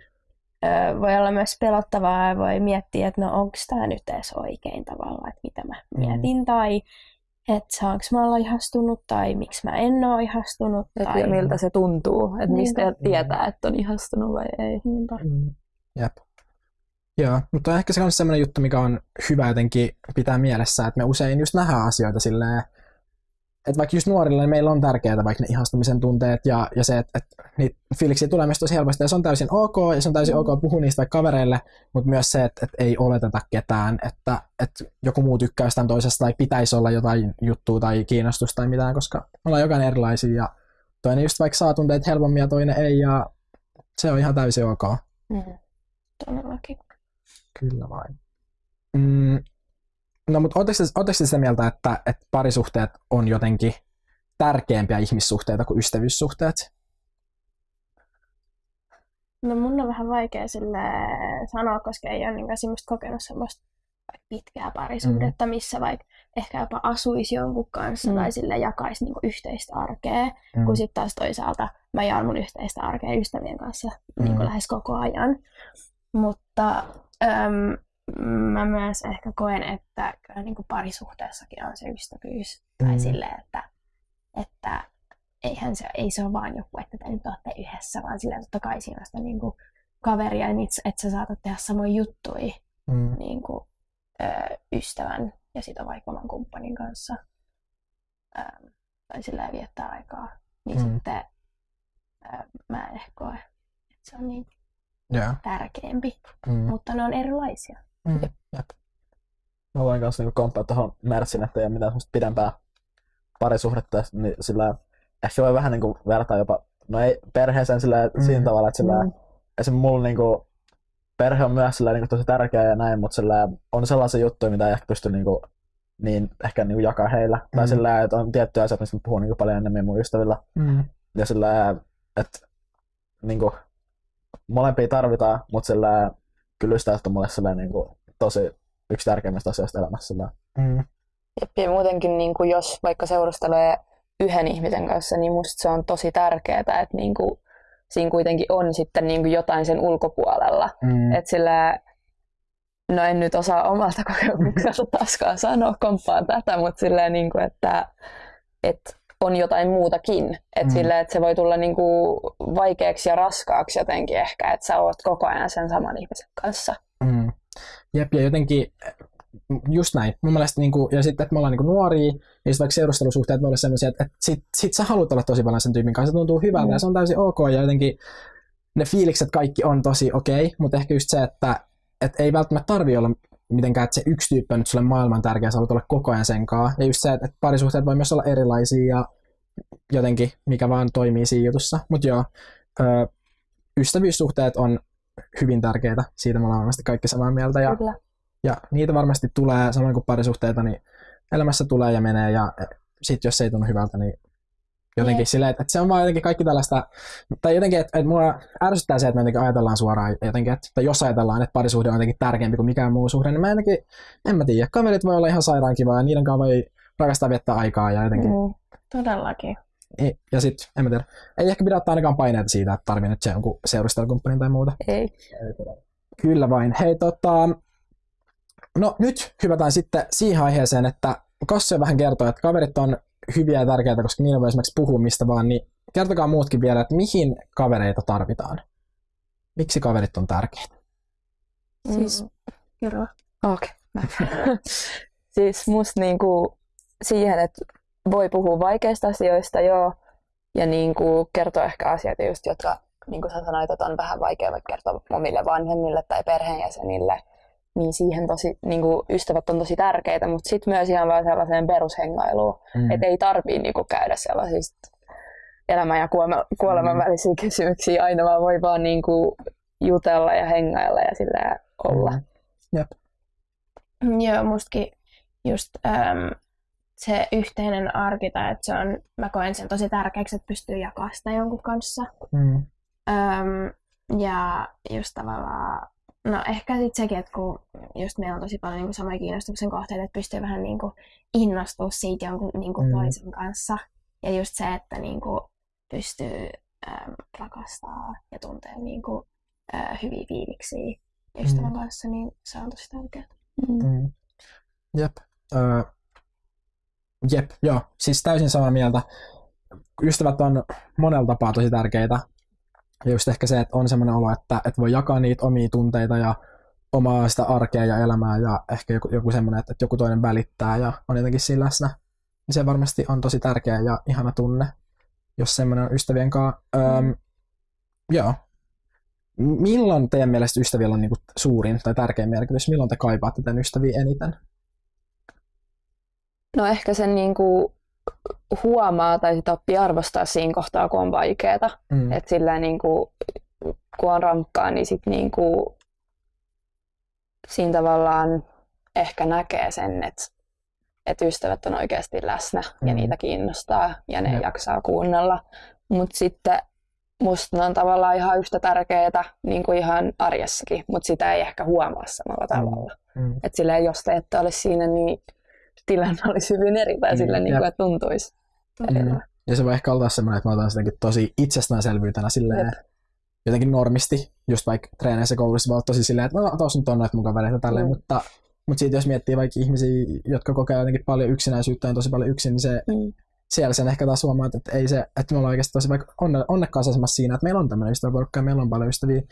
voi olla myös pelottavaa ja voi miettiä, että no onko tämä nyt edes oikein tavalla, että mitä mä mm. mietin tai että saanko mä olla ihastunut tai miksi mä en ole ihastunut. Et tai... miltä se tuntuu, että niin. mistä tietää, että on ihastunut vai ei. Niinpä. Mm. Jep. Joo, mutta ehkä se on sellainen juttu, mikä on hyvä jotenkin pitää mielessä, että me usein just nähdään asioita silleen, että vaikka just nuorilla niin meillä on tärkeää vaikka ne ihastumisen tunteet ja, ja se, että, että niitä fiiliksiä tulee myös tosi helposti ja se on täysin ok ja se on täysin mm. ok puhua niistä vaikka kavereille, mutta myös se, että, että ei oleteta ketään, että, että joku muu tykkää jostain toisesta tai pitäisi olla jotain juttua tai kiinnostusta tai mitään, koska me ollaan jokainen erilaisia ja toinen just vaikka saa tunteet helpommin ja toinen ei ja se on ihan täysin ok. Mm. Todellakin. Kyllä vain. Mm, no mutta oletteko sitä mieltä, että, että parisuhteet on jotenkin tärkeämpiä ihmissuhteita kuin ystävyyssuhteet? No mun on vähän vaikea sille sanoa, koska ei ole niin semmoista kokenut semmoista pitkää parisuhdetta, mm. missä vaikka ehkä jopa asuisi jonkun kanssa mm. tai sille jakaisi niin yhteistä arkea, mm. kun sitten taas toisaalta mä jaan mun yhteistä arkea ystävien kanssa mm. niin lähes koko ajan. Mutta Öm, mä myös ehkä koen, että kyllä niin kuin parisuhteessakin on se ystävyys. Mm. Tai silleen, että, että eihän se, ei se ole vaan joku, että te nyt olette yhdessä, vaan sillä totta kai siinä on sitä niin kuin kaveria, niin että sä saatat tehdä samoja juttuja mm. niin kuin, ö, ystävän ja sitä vaikka oman kumppanin kanssa. Ö, tai silleen viettää aikaa. Niin mm. sitten ö, mä en ehkä koe, että se on niin yeah. tärkeämpi, mm. mutta ne on erilaisia. Mm. Jep. Mä voin kanssa niinku komppaa tuohon Mersin, että ei ole mitään semmoista pidempää parisuhdetta, niin sillä ehkä voi vähän niinku vertaa jopa, no ei perheeseen sillä mm. siinä tavalla, että sillä mm. esimerkiksi mulla niinku, perhe on myös sillä niinku tosi tärkeä ja näin, mutta sillä on sellaisia juttuja, mitä ei ehkä pysty niinku, niin ehkä niinku jakaa heillä. Mm. Tai sillä että on tiettyjä asioita, mistä puhun niinku paljon enemmän mun ystävillä. Mm. Ja sillä että niinku, molempia tarvitaan, mutta sillä kyllä ystävät on mulle sellainen, niin kuin, tosi yksi tärkeimmistä asioista elämässä. Mm. Ja muutenkin, niin kuin jos vaikka seurustelee yhden ihmisen kanssa, niin musta se on tosi tärkeää, että niin kuin, siinä kuitenkin on sitten niin kuin jotain sen ulkopuolella. Mm. Että sillä, no en nyt osaa omalta kokemukselta taaskaan sanoa, komppaan tätä, mutta silleen, niin kuin, että, että on jotain muutakin. Että mm. sille, että se voi tulla niinku vaikeaksi ja raskaaksi jotenkin ehkä, että sä oot koko ajan sen saman ihmisen kanssa. Mm. Jep, ja jotenkin just näin. Mun mielestä, niin kuin, ja sitten, että me ollaan niin nuoria, ja sitten vaikka seurustelusuhteet voi olla sellaisia, että, että sit, sit sä haluat olla tosi paljon sen tyypin kanssa, se tuntuu hyvältä, mm. ja se on täysin ok, ja jotenkin ne fiilikset kaikki on tosi okei, okay, mutta ehkä just se, että, että ei välttämättä tarvi olla mitenkään, että se yksi tyyppi on nyt sulle maailman tärkeä, sä haluat olla koko ajan sen kanssa. Ja just se, että parisuhteet voi myös olla erilaisia ja jotenkin, mikä vaan toimii siinä jutussa. Mutta joo, ö, ystävyyssuhteet on hyvin tärkeitä, siitä me ollaan varmasti kaikki samaa mieltä. Ja, Kyllä. ja niitä varmasti tulee, samoin kuin parisuhteita, niin elämässä tulee ja menee, ja sitten jos se ei tunnu hyvältä, niin Jotenkin Jeet. silleen, että, että se on vaan jotenkin kaikki tällaista, tai jotenkin, että, että mua ärsyttää se, että me jotenkin ajatellaan suoraan jotenkin, että, että jos ajatellaan, että parisuhde on jotenkin tärkeämpi kuin mikään muu suhde, niin mä jotenkin, en mä tiedä, kaverit voi olla ihan sairaan kivaa ja niiden kanssa voi rakastaa viettää aikaa ja jotenkin. Mm, todellakin. Ja sitten, en mä tiedä, ei ehkä pidä ottaa ainakaan paineita siitä, että tarvii nyt se jonkun seurustelukumppanin tai muuta. Ei. Kyllä vain. Hei tota, no nyt hypätään sitten siihen aiheeseen, että Kassi vähän kertoo, että kaverit on hyviä ja tärkeitä, koska niillä voi esimerkiksi puhua mistä vaan, niin kertokaa muutkin vielä, että mihin kavereita tarvitaan. Miksi kaverit on tärkeitä? Siis, kerro. Okei. Okay. siis musta niinku siihen, että voi puhua vaikeista asioista joo, ja niinku kertoa ehkä asioita just, jotka niin kuin sä sanoit, että on vähän vaikea vaikka kertoa omille vanhemmille tai perheenjäsenille, niin siihen tosi, niin kuin ystävät on tosi tärkeitä, mutta sitten myös ihan vaan sellaiseen perushengailuun, mm. että ei tarvii niin kuin käydä sellaisista elämän ja kuoleman mm. välisiä kysymyksiä aina, vaan voi vaan niin kuin jutella ja hengailla ja sillä olla. Mm. Jep. Joo, mustakin just äm, se yhteinen arki, tai että se on, mä koen sen tosi tärkeäksi, että pystyy jakamaan sitä jonkun kanssa. Mm. Öm, ja just tavallaan, no ehkä sitten sekin, että kun just meillä on tosi paljon niin samoja kiinnostuksen kohteita, että pystyy vähän niin kuin innostua siitä jonkun niin kuin mm. toisen kanssa. Ja just se, että niin kuin pystyy äm, rakastaa ja tuntee niin kuin, ä, hyviä fiiliksiä ystävän mm. kanssa, niin se on tosi tärkeää. Mm. Mm. Jep. Öö, jep, joo. Siis täysin samaa mieltä. Ystävät on monella tapaa tosi tärkeitä. Ja just ehkä se, että on semmoinen olo, että, että voi jakaa niitä omia tunteita ja omaa sitä arkea ja elämää ja ehkä joku, joku semmoinen, että, että joku toinen välittää ja on jotenkin siinä läsnä. Niin se varmasti on tosi tärkeä ja ihana tunne, jos semmoinen on ystävien kanssa. Öm, joo. Milloin teidän mielestä ystävillä on niinku suurin tai tärkein merkitys? Milloin te kaipaatte tämän ystäviä eniten? No ehkä sen niinku huomaa tai sit oppii arvostaa siinä kohtaa, kun on vaikeaa. Mm. Että sillä niin kuin, kun on rankkaa, niin sit niin kuin, siinä tavallaan ehkä näkee sen, että, että ystävät on oikeasti läsnä mm. ja niitä kiinnostaa ja ne Jep. jaksaa kuunnella. Mutta sitten musta ne on tavallaan ihan yhtä tärkeää niin kuin ihan arjessakin, mutta sitä ei ehkä huomaa samalla mm. tavalla. Mm. Että silleen, jos te ette ole siinä, niin tilanne olisi hyvin eri tai mm, sille, niin kuin, että tuntuisi mm. Ja se voi ehkä olla semmoinen, että mä otan sitäkin tosi itsestäänselvyytenä silleen, Jep. jotenkin normisti, just vaikka treeneissä koulussa voi olla tosi silleen, että no tos nyt on noita mun kavereita tälleen, mm. mutta, mutta siitä jos miettii vaikka ihmisiä, jotka kokee jotenkin paljon yksinäisyyttä ja tosi paljon yksin, niin se, mm. siellä sen ehkä taas huomaa, että ei se, että me ollaan oikeasti tosi vaikka onne, onnekkaassa asemassa siinä, että meillä on tämmöinen ystäväporukka ja meillä on paljon ystäviä,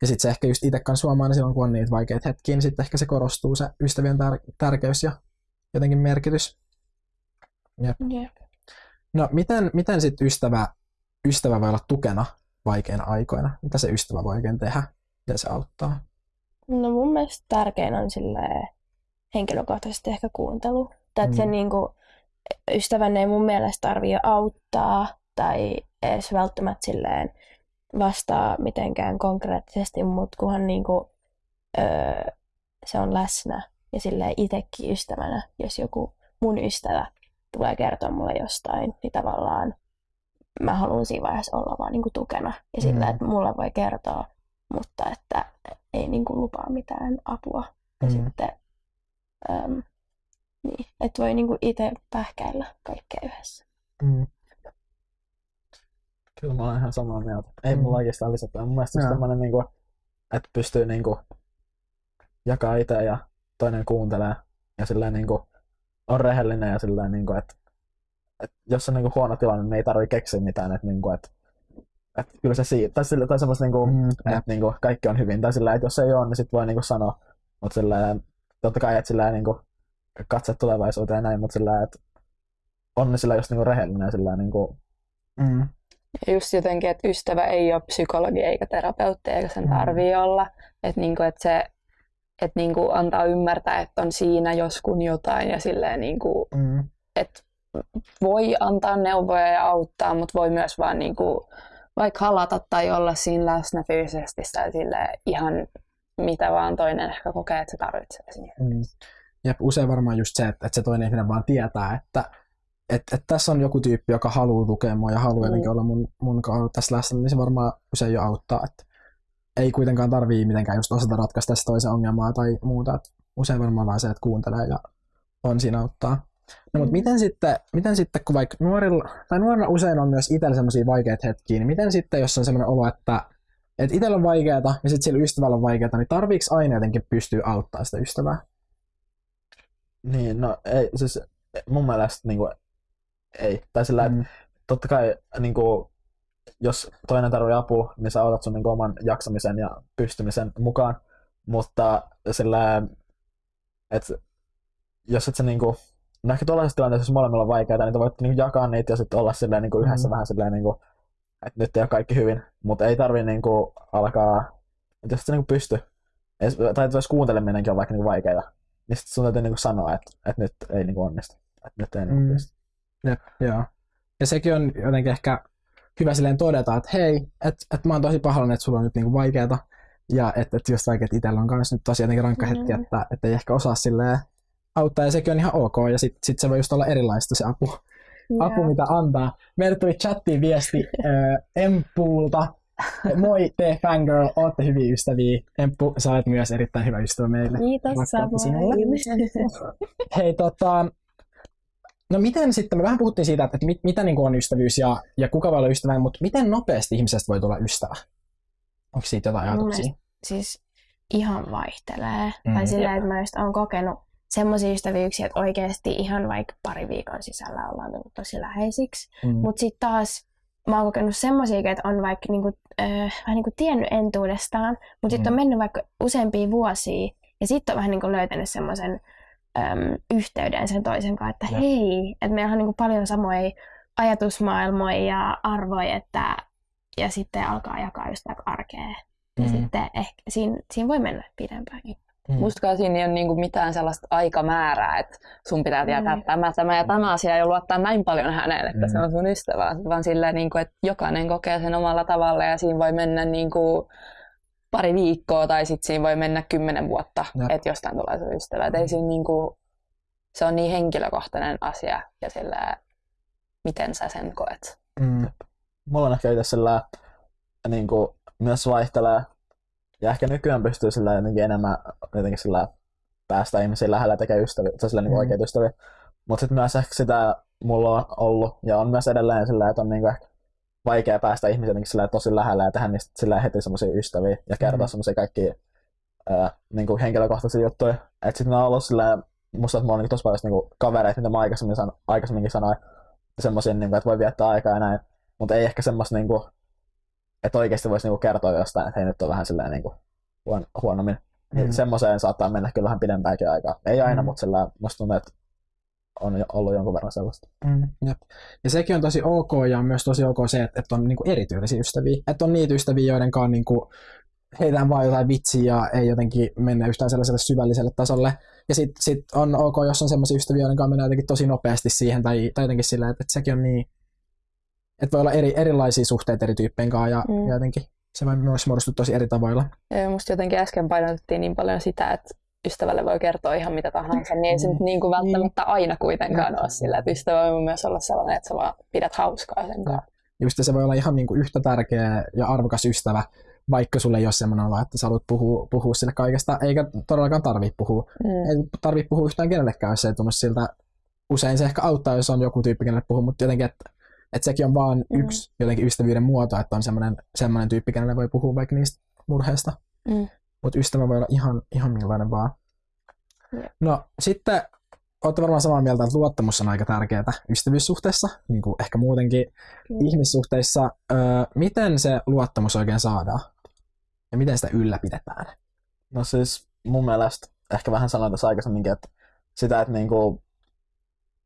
ja sitten se ehkä just itse kanssa huomaa, niin silloin kun on niitä vaikeita hetkiä, niin sitten ehkä se korostuu se ystävien tär- tärkeys ja jotenkin merkitys. Jep. Jep. No miten, miten sitten ystävä, ystävä voi olla tukena vaikeina aikoina? Mitä se ystävä voi oikein tehdä? ja se auttaa? No mun mielestä tärkein on sille henkilökohtaisesti ehkä kuuntelu. Tai mm. se niinku, ystävän ei mun mielestä tarvitse auttaa tai edes välttämättä silleen vastaa mitenkään konkreettisesti, mutta kunhan niinku, öö, se on läsnä ja silleen itsekin ystävänä, jos joku mun ystävä tulee kertoa mulle jostain, niin tavallaan mä haluan siinä vaiheessa olla vaan niin kuin tukena ja sillä, mm. että mulla voi kertoa, mutta että ei niin kuin lupaa mitään apua. Ja mm. sitten, äm, niin, että voi niin kuin itse pähkäillä kaikkea yhdessä. Mm. Kyllä mä olen ihan samaa mieltä. Ei mm. mulla oikeastaan lisätä. Mun mielestä se semmoinen, niin kuin, että pystyy niin kuin, jakaa itse ja toinen kuuntelee ja silleen niin kuin, on rehellinen ja silleen, niin kuin, että, että jos on niin kuin huono tilanne, niin ei tarvitse keksiä mitään, että, niin kuin, että, että kyllä se siitä, tai, sille, tai semmoista, niin kuin, mm, että niin kuin, kaikki on hyvin, tai silleen, että jos ei ole, niin sitten voi niin kuin sanoa, mutta silleen, totta kai, että silleen, niin kuin, katse tulevaisuuteen ja näin, mutta silleen, että on sillä just niin kuin rehellinen sillä niin kuin, mm. Ja just jotenkin, että ystävä ei ole psykologi eikä terapeutti, eikä sen tarvii mm. olla. Että, niin kuin, että se että niin kuin antaa ymmärtää, että on siinä joskun jotain ja silleen niin kuin, mm. että voi antaa neuvoja ja auttaa, mutta voi myös vaan niin kuin, vaikka halata tai olla siinä läsnä fyysisesti tai sille ihan mitä vaan toinen ehkä kokee, että se tarvitsee siinä. Mm. Jep, usein varmaan just se, että, että se toinen ihminen vaan tietää, että että, että tässä on joku tyyppi, joka haluaa tukea mua ja haluaa mm. olla mun, mun tässä läsnä, niin se varmaan usein jo auttaa. Että ei kuitenkaan tarvii mitenkään just osata ratkaista sitä toisen ongelmaa tai muuta. Et usein varmaan vaan se, että kuuntelee ja on siinä auttaa. No, mutta mm. miten sitten, miten sitten, kun vaikka nuorilla, tai nuorilla usein on myös itsellä sellaisia vaikeita hetkiä, niin miten sitten, jos on sellainen olo, että, että itsellä on vaikeaa ja sitten sillä ystävällä on vaikeaa, niin tarviiko aina jotenkin pystyä auttaa sitä ystävää? Niin, no ei, siis mun mielestä niin kuin, ei. Tai sillä, mm. totta kai niin kuin, jos toinen tarvitsee apua, niin sä otat sun niin oman jaksamisen ja pystymisen mukaan, mutta sillä että jos et sä niinku, no ehkä tuollaisessa tilanteessa, jos molemmilla on vaikeaa, niin te voitte niinku jakaa niitä ja sitten olla silleen niinku yhdessä Mm. vähän silleen niinku, että nyt ei ole kaikki hyvin, mutta ei tarvi niinku alkaa, että jos et sä niinku pysty, edes- tai että jos kuunteleminenkin on vaikka niinku vaikeaa, niin sitten sun täytyy niinku sanoa, että, että nyt ei niinku onnistu, että nyt ei niinku Mm. pysty. Jep, joo. Ja sekin on jotenkin ehkä hyvä silleen todeta, että hei, että et mä oon tosi pahoillani, että sulla on nyt niinku vaikeeta. Ja että et just vaikka, että itsellä on kanssa nyt tosi jotenkin rankka hetki, Mm. että, että ei ehkä osaa silleen auttaa, ja sekin on ihan ok, ja sitten sit se voi just olla erilaista se apu, apu mitä antaa. Meille tuli chattiin viesti äh, Empulta. Moi, te fangirl, ootte hyviä ystäviä. Emppu, sä olet myös erittäin hyvä ystävä meille. Kiitos Rakkautta samoin. Hei, tota, no miten sitten, me vähän puhuttiin siitä, että, mit, mitä niin on ystävyys ja, ja kuka voi olla ystävä, mutta miten nopeasti ihmisestä voi tulla ystävä? Onko siitä jotain ajatuksia? siis ihan vaihtelee. Mm. Mm. Tai sillä, että mä just oon kokenut semmoisia ystävyyksiä, että oikeasti ihan vaikka pari viikon sisällä ollaan tullut tosi läheisiksi. Mm. Mutta sitten taas mä oon kokenut semmoisia, että on vaikka niinku, äh, vähän niinku tiennyt entuudestaan, mutta sitten Mm. on mennyt vaikka useampia vuosia ja sitten on vähän niinku löytänyt semmoisen äm, yhteyden sen toisen kanssa, että Jep. hei, että meillä on niinku paljon samoja ajatusmaailmoja ja arvoja, että ja sitten alkaa jakaa just arkea. Ja Mm. sitten ehkä siinä, siinä voi mennä pidempäänkin. Mm. Mustakaan siinä ei ole niinku mitään sellaista aikamäärää, että sun pitää tietää Mm. tämä, tämä ja tämä asia ja luottaa näin paljon häneen, että Mm. se on sun ystävä, vaan silleen, niinku, että jokainen kokee sen omalla tavalla ja siinä voi mennä niinku pari viikkoa tai sitten siinä voi mennä kymmenen vuotta, Jep. että jostain tulee sun ystävä. Et ei siinä niinku, se on niin henkilökohtainen asia ja sillä miten sä sen koet. Mm. Mulla on ehkä itse sillä niin kuin, myös vaihtelee. Ja ehkä nykyään pystyy sillä jotenkin enemmän jotenkin sillä päästä ihmisiä lähellä ja tekee ystäviä, tai sillä niin Mm. oikeita ystäviä. Mutta sitten myös ehkä sitä mulla on ollut, ja on myös edelleen sillä, että on niin ehkä vaikea päästä ihmisiä jotenkin sillä tosi lähellä ja tehdä niistä sillä heti semmoisia ystäviä ja kertoa Mm. semmoisia kaikkia ää, niin kuin henkilökohtaisia juttuja. Että sitten on ollut sillä, musta, että mulla on niin tosi paljon niin kuin kavereita, mitä mä aikaisemmin san, aikaisemminkin sanoin, semmoisia, niin kuin, että voi viettää aikaa ja näin. Mutta ei ehkä semmoista, niin kuin, että oikeasti voisi niin kuin kertoa jostain, että hei nyt on vähän silleen niin kuin huon, huonommin. Mm. Mm. Semmoiseen saattaa mennä kyllä vähän pidempäänkin aikaa. Ei aina, Mm. mm. mutta sillä musta tuntuu, että on ollut jonkun verran sellaista. Mm, jep. Ja sekin on tosi ok ja on myös tosi ok se, että, että on niinku erityylisiä ystäviä. Että on niitä ystäviä, joiden kanssa niinku heitään vaan jotain vitsiä ja ei jotenkin mennä yhtään sellaiselle syvälliselle tasolle. Ja sitten sit on ok, jos on sellaisia ystäviä, joiden kanssa mennään jotenkin tosi nopeasti siihen tai, tai jotenkin sillä, että, että sekin on niin, että voi olla eri, erilaisia suhteita eri tyyppien kanssa ja, Mm. mm. ja jotenkin se voi myös muodostua tosi eri tavoilla. Ja musta jotenkin äsken painotettiin niin paljon sitä, että ystävälle voi kertoa ihan mitä tahansa, niin ei se nyt niin kuin välttämättä aina kuitenkaan Jep. ole sillä, että ystävä voi myös olla sellainen, että sä vaan pidät hauskaa sen kanssa. Just se voi olla ihan niin kuin yhtä tärkeä ja arvokas ystävä, vaikka sulle ei ole semmoinen olo, että sä haluat puhua, puhua sille kaikesta, eikä todellakaan tarvitse puhua. Mm. ei tarvitse puhua yhtään kenellekään, jos se ei tunnu siltä. Usein se ehkä auttaa, jos on joku tyyppi, kenelle puhuu, mutta jotenkin, että, että sekin on vaan mm. yksi jotenkin ystävyyden muoto, että on semmoinen, semmoinen tyyppi, kenelle voi puhua vaikka niistä murheista. Mm. Mutta ystävä voi olla ihan, ihan millainen vaan. No sitten olette varmaan samaa mieltä, että luottamus on aika tärkeää ystävyyssuhteessa, niin kuin ehkä muutenkin Kyllä. ihmissuhteissa. Öö, miten se luottamus oikein saadaan? Ja miten sitä ylläpidetään? No siis mun mielestä, ehkä vähän sanoin tässä aikaisemminkin, että sitä, että niinku,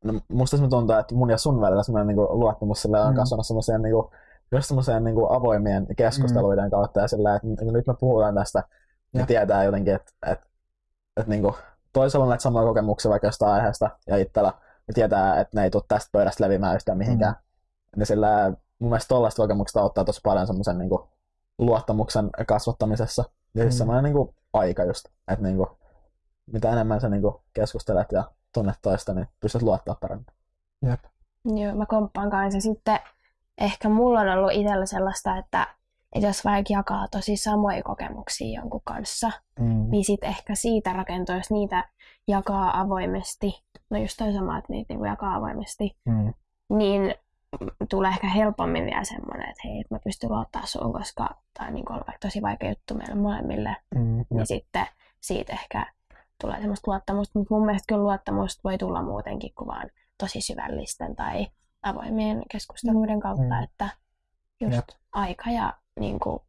no musta se tuntuu, että mun ja sun välillä semmoinen niinku luottamus sillä on Mm. kasvanut semmoiseen niinku, just semmoiseen niinku avoimien keskusteluiden kautta ja sillä, että niinku nyt me puhutaan tästä, ja Ja. tietää jotenkin, että, että, että niinku, toisella on näitä samoja kokemuksia vaikka jostain aiheesta ja itsellä, ja tietää, että ne ei tule tästä pöydästä levimään yhtään mihinkään. Mm. Niin sillä mun mielestä tollaista kokemukset auttaa tosi paljon semmoisen niinku, luottamuksen kasvattamisessa. Ja siis Mm. semmoinen niinku, aika just, että niinku, mitä enemmän sä niinku, keskustelet ja tunnet toista, niin pystyt luottaa paremmin. Jep. Joo, mä komppaan kanssa. Sitten ehkä mulla on ollut itsellä sellaista, että, että jos vaikka jakaa tosi samoja kokemuksia jonkun kanssa, Mm. niin sitten ehkä siitä rakentuu, jos niitä jakaa avoimesti, no just toi sama, että niitä niinku jakaa avoimesti, Mm. niin tulee ehkä helpommin vielä semmoinen, että hei, mä pystyn luottaa suun, koska tämä on niinku vaikka tosi vaikea juttu meille molemmille, Mm. Niin sitten siitä ehkä tulee semmoista luottamusta, mutta mun mielestä kyllä luottamusta voi tulla muutenkin kuin vaan tosi syvällisten tai avoimien keskusteluiden kautta, Mm. että just Jep. aika ja niin kuin,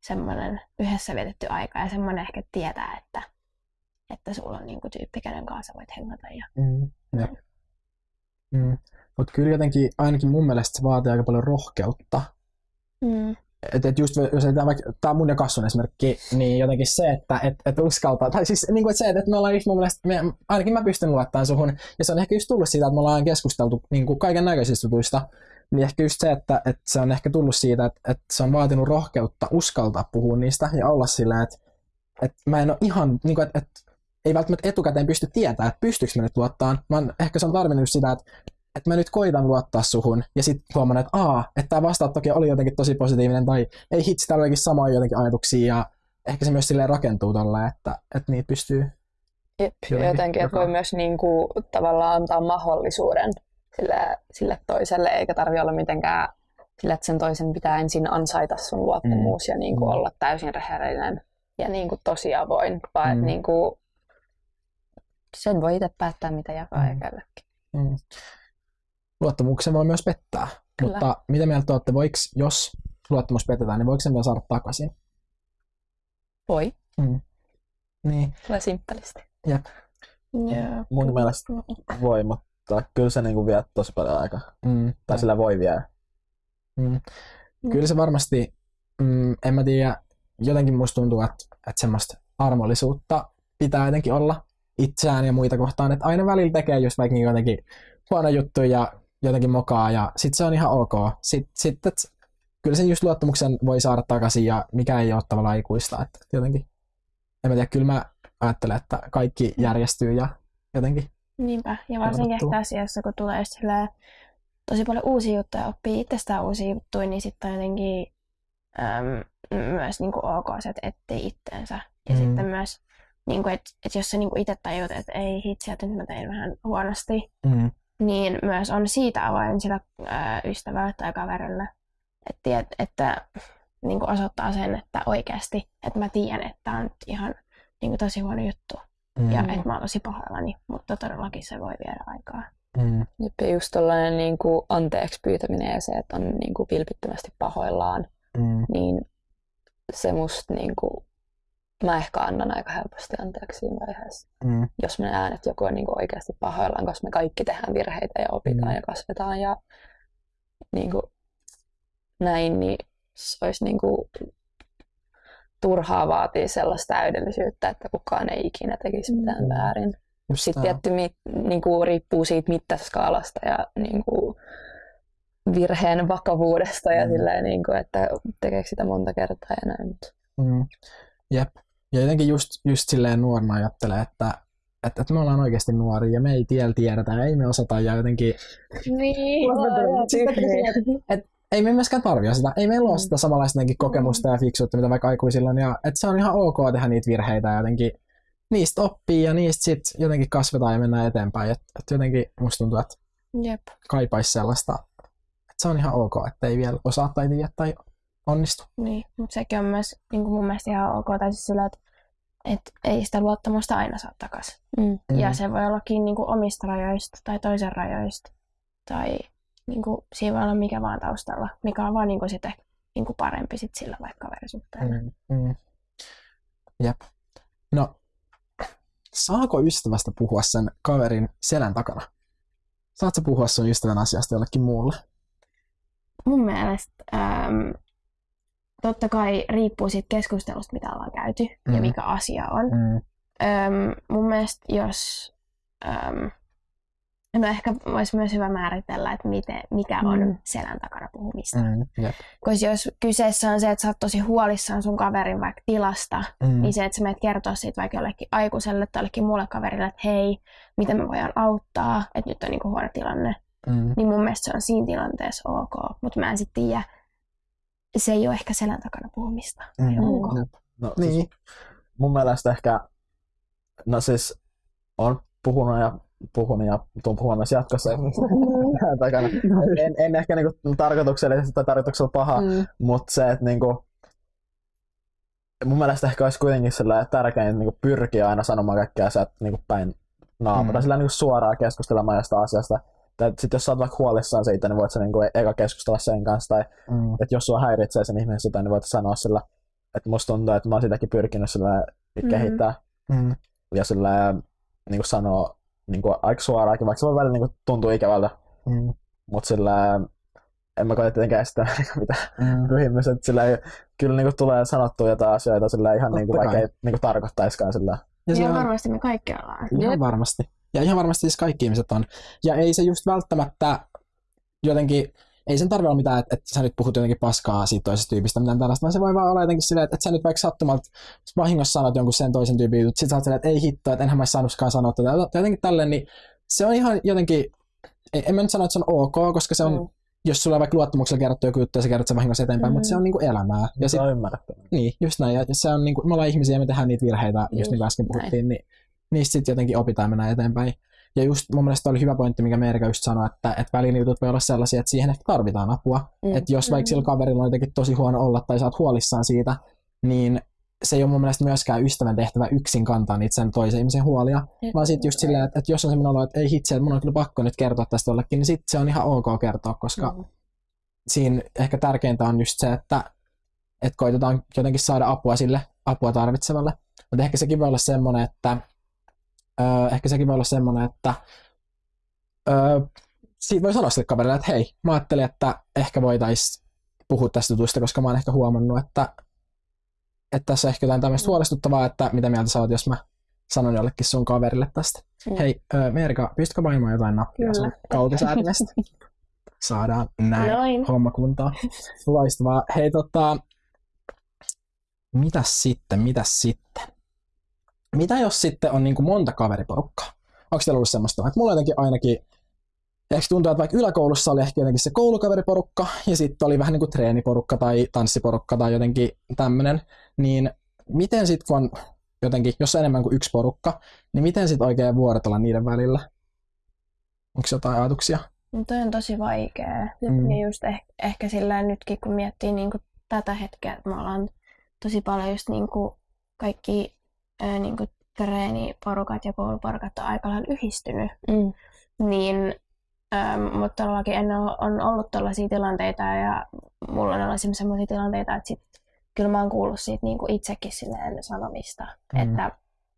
semmoinen yhdessä vietetty aika ja semmoinen ehkä tietää, että, että sulla on niinku tyyppi, kenen kanssa voit hengata. Ja... Mm. Mm. Mutta kyllä jotenkin ainakin mun mielestä se vaatii aika paljon rohkeutta. Mm. Et, et just jos tämä, tämä on mun ja Kassun esimerkki, niin jotenkin se, että et, et uskaltaa, tai siis niin kuin, että se, että me ollaan just mun mielestä, me, ainakin mä pystyn luottamaan suhun, ja se on ehkä just tullut siitä, että me ollaan keskusteltu niin kuin kaiken näköisistä jutuista, niin ehkä just se, että, että se on ehkä tullut siitä, että, että se on vaatinut rohkeutta uskaltaa puhua niistä ja olla sillä, että, että mä en ole ihan, niin kuin, että, että ei välttämättä etukäteen pysty tietämään, että pystyykö mä nyt luottaa. Mä oon, ehkä se on tarvinnut sitä, että, että mä nyt koitan luottaa suhun ja sitten huomaan, että aa, että tämä vastaanottokin oli jotenkin tosi positiivinen tai ei hitsi, täällä olikin samoja jotenkin ajatuksia ja ehkä se myös silleen rakentuu tolle, että, että niitä pystyy Jep, Jotenkin jotenkin, että voi myös niin kuin, tavallaan antaa mahdollisuuden sille, sille toiselle, eikä tarvi olla mitenkään sille, että sen toisen pitää ensin ansaita sun luottamus ja niin kuin, Mm. olla täysin rehellinen ja niin kuin, tosi avoin, vaan Mm. niin kuin, sen voi itse päättää, mitä jakaa Mm. ja kellekin. Mm. Luottamuksen voi myös pettää. Kyllä. Mutta mitä mieltä olette, voiko, jos luottamus petetään, niin voiko sen vielä saada takaisin? Voi, Niin, tulee simppelisti. jep. Joo. Mun mielestä voi, mutta kyllä se niinku vie tosi paljon aikaa. Mm. Tai sillä voi viedä. Mm. Kyllä se varmasti, mm, en mä tiedä, jotenkin musta tuntuu, että, että semmoista armollisuutta pitää jotenkin olla itseään ja muita kohtaan, että aina välillä tekee just vaikka niin jotenkin huono juttu ja jotenkin mokaa ja sit se on ihan ok. Sitten sit, et, kyllä sen just luottamuksen voi saada takaisin ja mikä ei ole tavallaan ikuista, että jotenkin, en mä tiedä, kyllä mä ajattelen, että kaikki järjestyy ja jotenkin, Niinpä, ja varsinkin ehkä asiassa, kun tulee silleen tosi paljon uusia juttuja ja oppii itsestään uusia juttuja, niin sitten on jotenkin äm, myös niinku ok se, että etsii itteensä. Ja Mm. sitten myös, niinku, että et jos sä niinku itse tajut, että ei hitsi, että nyt mä tein vähän huonosti, mm, niin myös on siitä avoin sillä ää, ystävälle tai kaverille. Et tiet, että niin kuin osoittaa sen, että oikeasti, että mä tiedän, että tämä on nyt ihan niin kuin tosi huono juttu. Mm, Ja että mä oon tosi pahoillani, mutta todellakin se voi viedä aikaa. mm, Jep, ja just tollainen niin kuin anteeksi pyytäminen ja se, että on niin kuin vilpittömästi pahoillaan, mm, niin se musta niin kuin, mä ehkä annan aika helposti anteeksi siinä vaiheessa. mm, Jos mä näen, että joku on niin kuin oikeasti pahoillaan, koska me kaikki tehdään virheitä ja opitaan Mm. ja kasvetaan ja niin kuin, näin, niin se olisi niin kuin, turhaa vaatii sellaista täydellisyyttä, että kukaan ei ikinä tekisi mitään Mm. väärin. just Sitten tietty mi, niin kuin, riippuu siitä mittaskaalasta ja niin kuin, virheen vakavuudesta ja Mm. silleen, niin kuin, että tekeekö sitä monta kertaa ja näin. Mm. Jep. Ja jotenkin just, just silleen nuorena ajattelee, että, että, että me ollaan oikeasti nuoria ja me ei tiellä tiedetä ja ei me osata ja jotenkin Niin. et, ei me myöskään tarvitse sitä. Ei meillä ole Mm. sitä samanlaista kokemusta ja fiksuutta, mitä vaikka aikuisilla on. Ja, että se on ihan ok tehdä niitä virheitä ja jotenkin niistä oppii ja niistä sit jotenkin kasvetaan ja mennään eteenpäin. Et, et jotenkin musta tuntuu, että Jep. kaipaisi sellaista, että se on ihan ok, että ei vielä osaa tai tiedä tai onnistu. Niin, mutta sekin on myös niin kuin mun mielestä ihan ok, tai siis sillä, että, että ei sitä luottamusta aina saa takaisin. mm. Mm. Ja se voi ollakin niin kuin omista rajoista tai toisen rajoista. Tai niin kuin, siinä voi olla mikä vaan taustalla, mikä on vaan niin kuin sitten niin kuin parempi sit sillä vaikka kaverisuhteella. Mm, mm. Jep. No, saako ystävästä puhua sen kaverin selän takana? Saatko puhua sun ystävän asiasta jollekin muulle? Mun mielestä äm, totta kai riippuu siitä keskustelusta, mitä ollaan käyty Mm. ja mikä asia on. Mm. Öm, mun mielestä jos... Öm, no ehkä olisi myös hyvä määritellä, että miten, mikä on Mm. selän takana puhumista. Mm. Koska jos kyseessä on se, että sä oot tosi huolissaan sun kaverin vaikka tilasta, Mm. niin se, että sä menet kertoa siitä vaikka jollekin aikuiselle tai jollekin muulle kaverille, että hei, miten me voidaan auttaa, että nyt on niinku huono tilanne, Mm. niin mun mielestä se on siinä tilanteessa ok. Mutta mä en sitten tiedä, se ei ole ehkä selän takana puhumista. Mm. onko? Jep. No, siis Niin. mun mielestä ehkä, no siis on puhunut ja ja tuun puhumaan myös jatkossa takana. En, en ehkä niinku tarkoituksellisesti tai tarkoituksella paha, Mm. mutta se, että niinku, mun mielestä ehkä olisi kuitenkin sellainen tärkein niinku pyrkiä aina sanomaan kaikkea sieltä niinku päin naama, Mm. mm. tai sillä niinku suoraan keskustelemaan jostain asiasta. Tai sitten jos sä oot vaikka huolissaan siitä, niin voit sä niinku eka keskustella sen kanssa, tai Mm. että jos sua häiritsee sen ihmisen jotain, niin voit sanoa sillä, että musta tuntuu, että mä oon sitäkin pyrkinyt sillä Mhm. kehittää. Mm. ja sillä niin kuin sanoo niin kuin aika suoraankin, vaikka se voi välillä niin kuin tuntua ikävältä, Mm. mutta sillä en mä koeta tietenkään estää mitään Mm. että sillä ei, kyllä niin kuin tulee sanottua jotain asioita sillä ihan Totta niin kuin, vaikka ei niin kuin tarkoittaisikaan sillä. Ja se Ihan on, varmasti me kaikki ollaan. ihan varmasti. Ja ihan varmasti siis kaikki ihmiset on. Ja ei se just välttämättä jotenkin, ei sen tarvitse olla mitään, että, että sä nyt puhut jotenkin paskaa siitä toisesta tyypistä, mitään tällaista, vaan se voi vaan olla jotenkin silleen, että, että sä nyt vaikka sattumalta vahingossa sanot jonkun sen toisen tyypin jutut, sit sä oot silleen, että ei hitto, että enhän mä saanutkaan sanoa tätä, tai jotenkin tälleen, niin se on ihan jotenkin, en en mä nyt sano, että se on ok, koska se on, Mm. mm. jos sulla on vaikka luottamuksella kerrottu joku juttu ja sä kerrot sen vahingossa eteenpäin, mm. mutta se on niinku elämää. Ja sit, se on ymmärrettävää. niin, just näin. Ja se on niinku, me ollaan ihmisiä ja me tehdään niitä virheitä, just, Just niin kuin äsken näin. puhuttiin, niin niistä sitten jotenkin opitaan mennä eteenpäin. Ja just mun mielestä oli hyvä pointti, mikä Merika just sanoi, että, että välillä jutut voi olla sellaisia, että siihen ehkä tarvitaan apua. Mm. Mm. Että jos vaikka sillä kaverilla on jotenkin tosi huono olla tai oot huolissaan siitä, niin se ei ole mun mielestä myöskään ystävän tehtävä yksin kantaa niitä sen toisen ihmisen huolia, vaan sitten just silleen, että, että jos on semmoinen olo, että ei hitse, että mun on kyllä pakko nyt kertoa tästä jollekin, niin sitten se on ihan ok kertoa, koska Mm. siinä ehkä tärkeintä on just se, että, että koitetaan jotenkin saada apua sille apua tarvitsevalle. Mutta ehkä sekin voi olla semmoinen, että öö, ehkä sekin voi olla semmoinen, että öö, siitä voi sanoa sille kaverille, että hei, mä ajattelin, että ehkä voitaisiin puhua tästä jutusta, koska mä oon ehkä huomannut, että, että tässä on ehkä jotain tämmöistä Mm. huolestuttavaa, että mitä mieltä sä oot, jos mä sanon jollekin sun kaverille tästä. Mm. Hei, öö, Merika, pystytkö painamaan jotain nappia Kyllä. sun kautisäätimestä? Saadaan näin Noin. homma kuntoon. Loistavaa. Hei tota, mitäs sitten, mitäs sitten? Mitä jos sitten on niin kuin monta kaveriporukkaa? Onko teillä ollut semmoista? Että mulla jotenkin ainakin, ehkä tuntuu, että vaikka yläkoulussa oli ehkä jotenkin se koulukaveriporukka, ja sitten oli vähän niin kuin treeniporukka tai tanssiporukka tai jotenkin tämmöinen, niin miten sitten kun on jotenkin, jos on enemmän kuin yksi porukka, niin miten sitten oikein vuorotella niiden välillä? Onko jotain ajatuksia? No toi on tosi vaikea. Mm. Ja just eh- ehkä sillä nytkin, kun miettii niin kuin tätä hetkeä, että me ollaan tosi paljon just niin kuin kaikki ö, niin kuin treeniporukat ja kouluporukat on aika lailla yhdistynyt. Mm. Niin, mutta todellakin ennen on on ollut tällaisia tilanteita ja mulla on ollut sellaisia tilanteita, että sit, kyllä mä oon kuullut siitä niin kuin itsekin silleen sanomista, Mm. että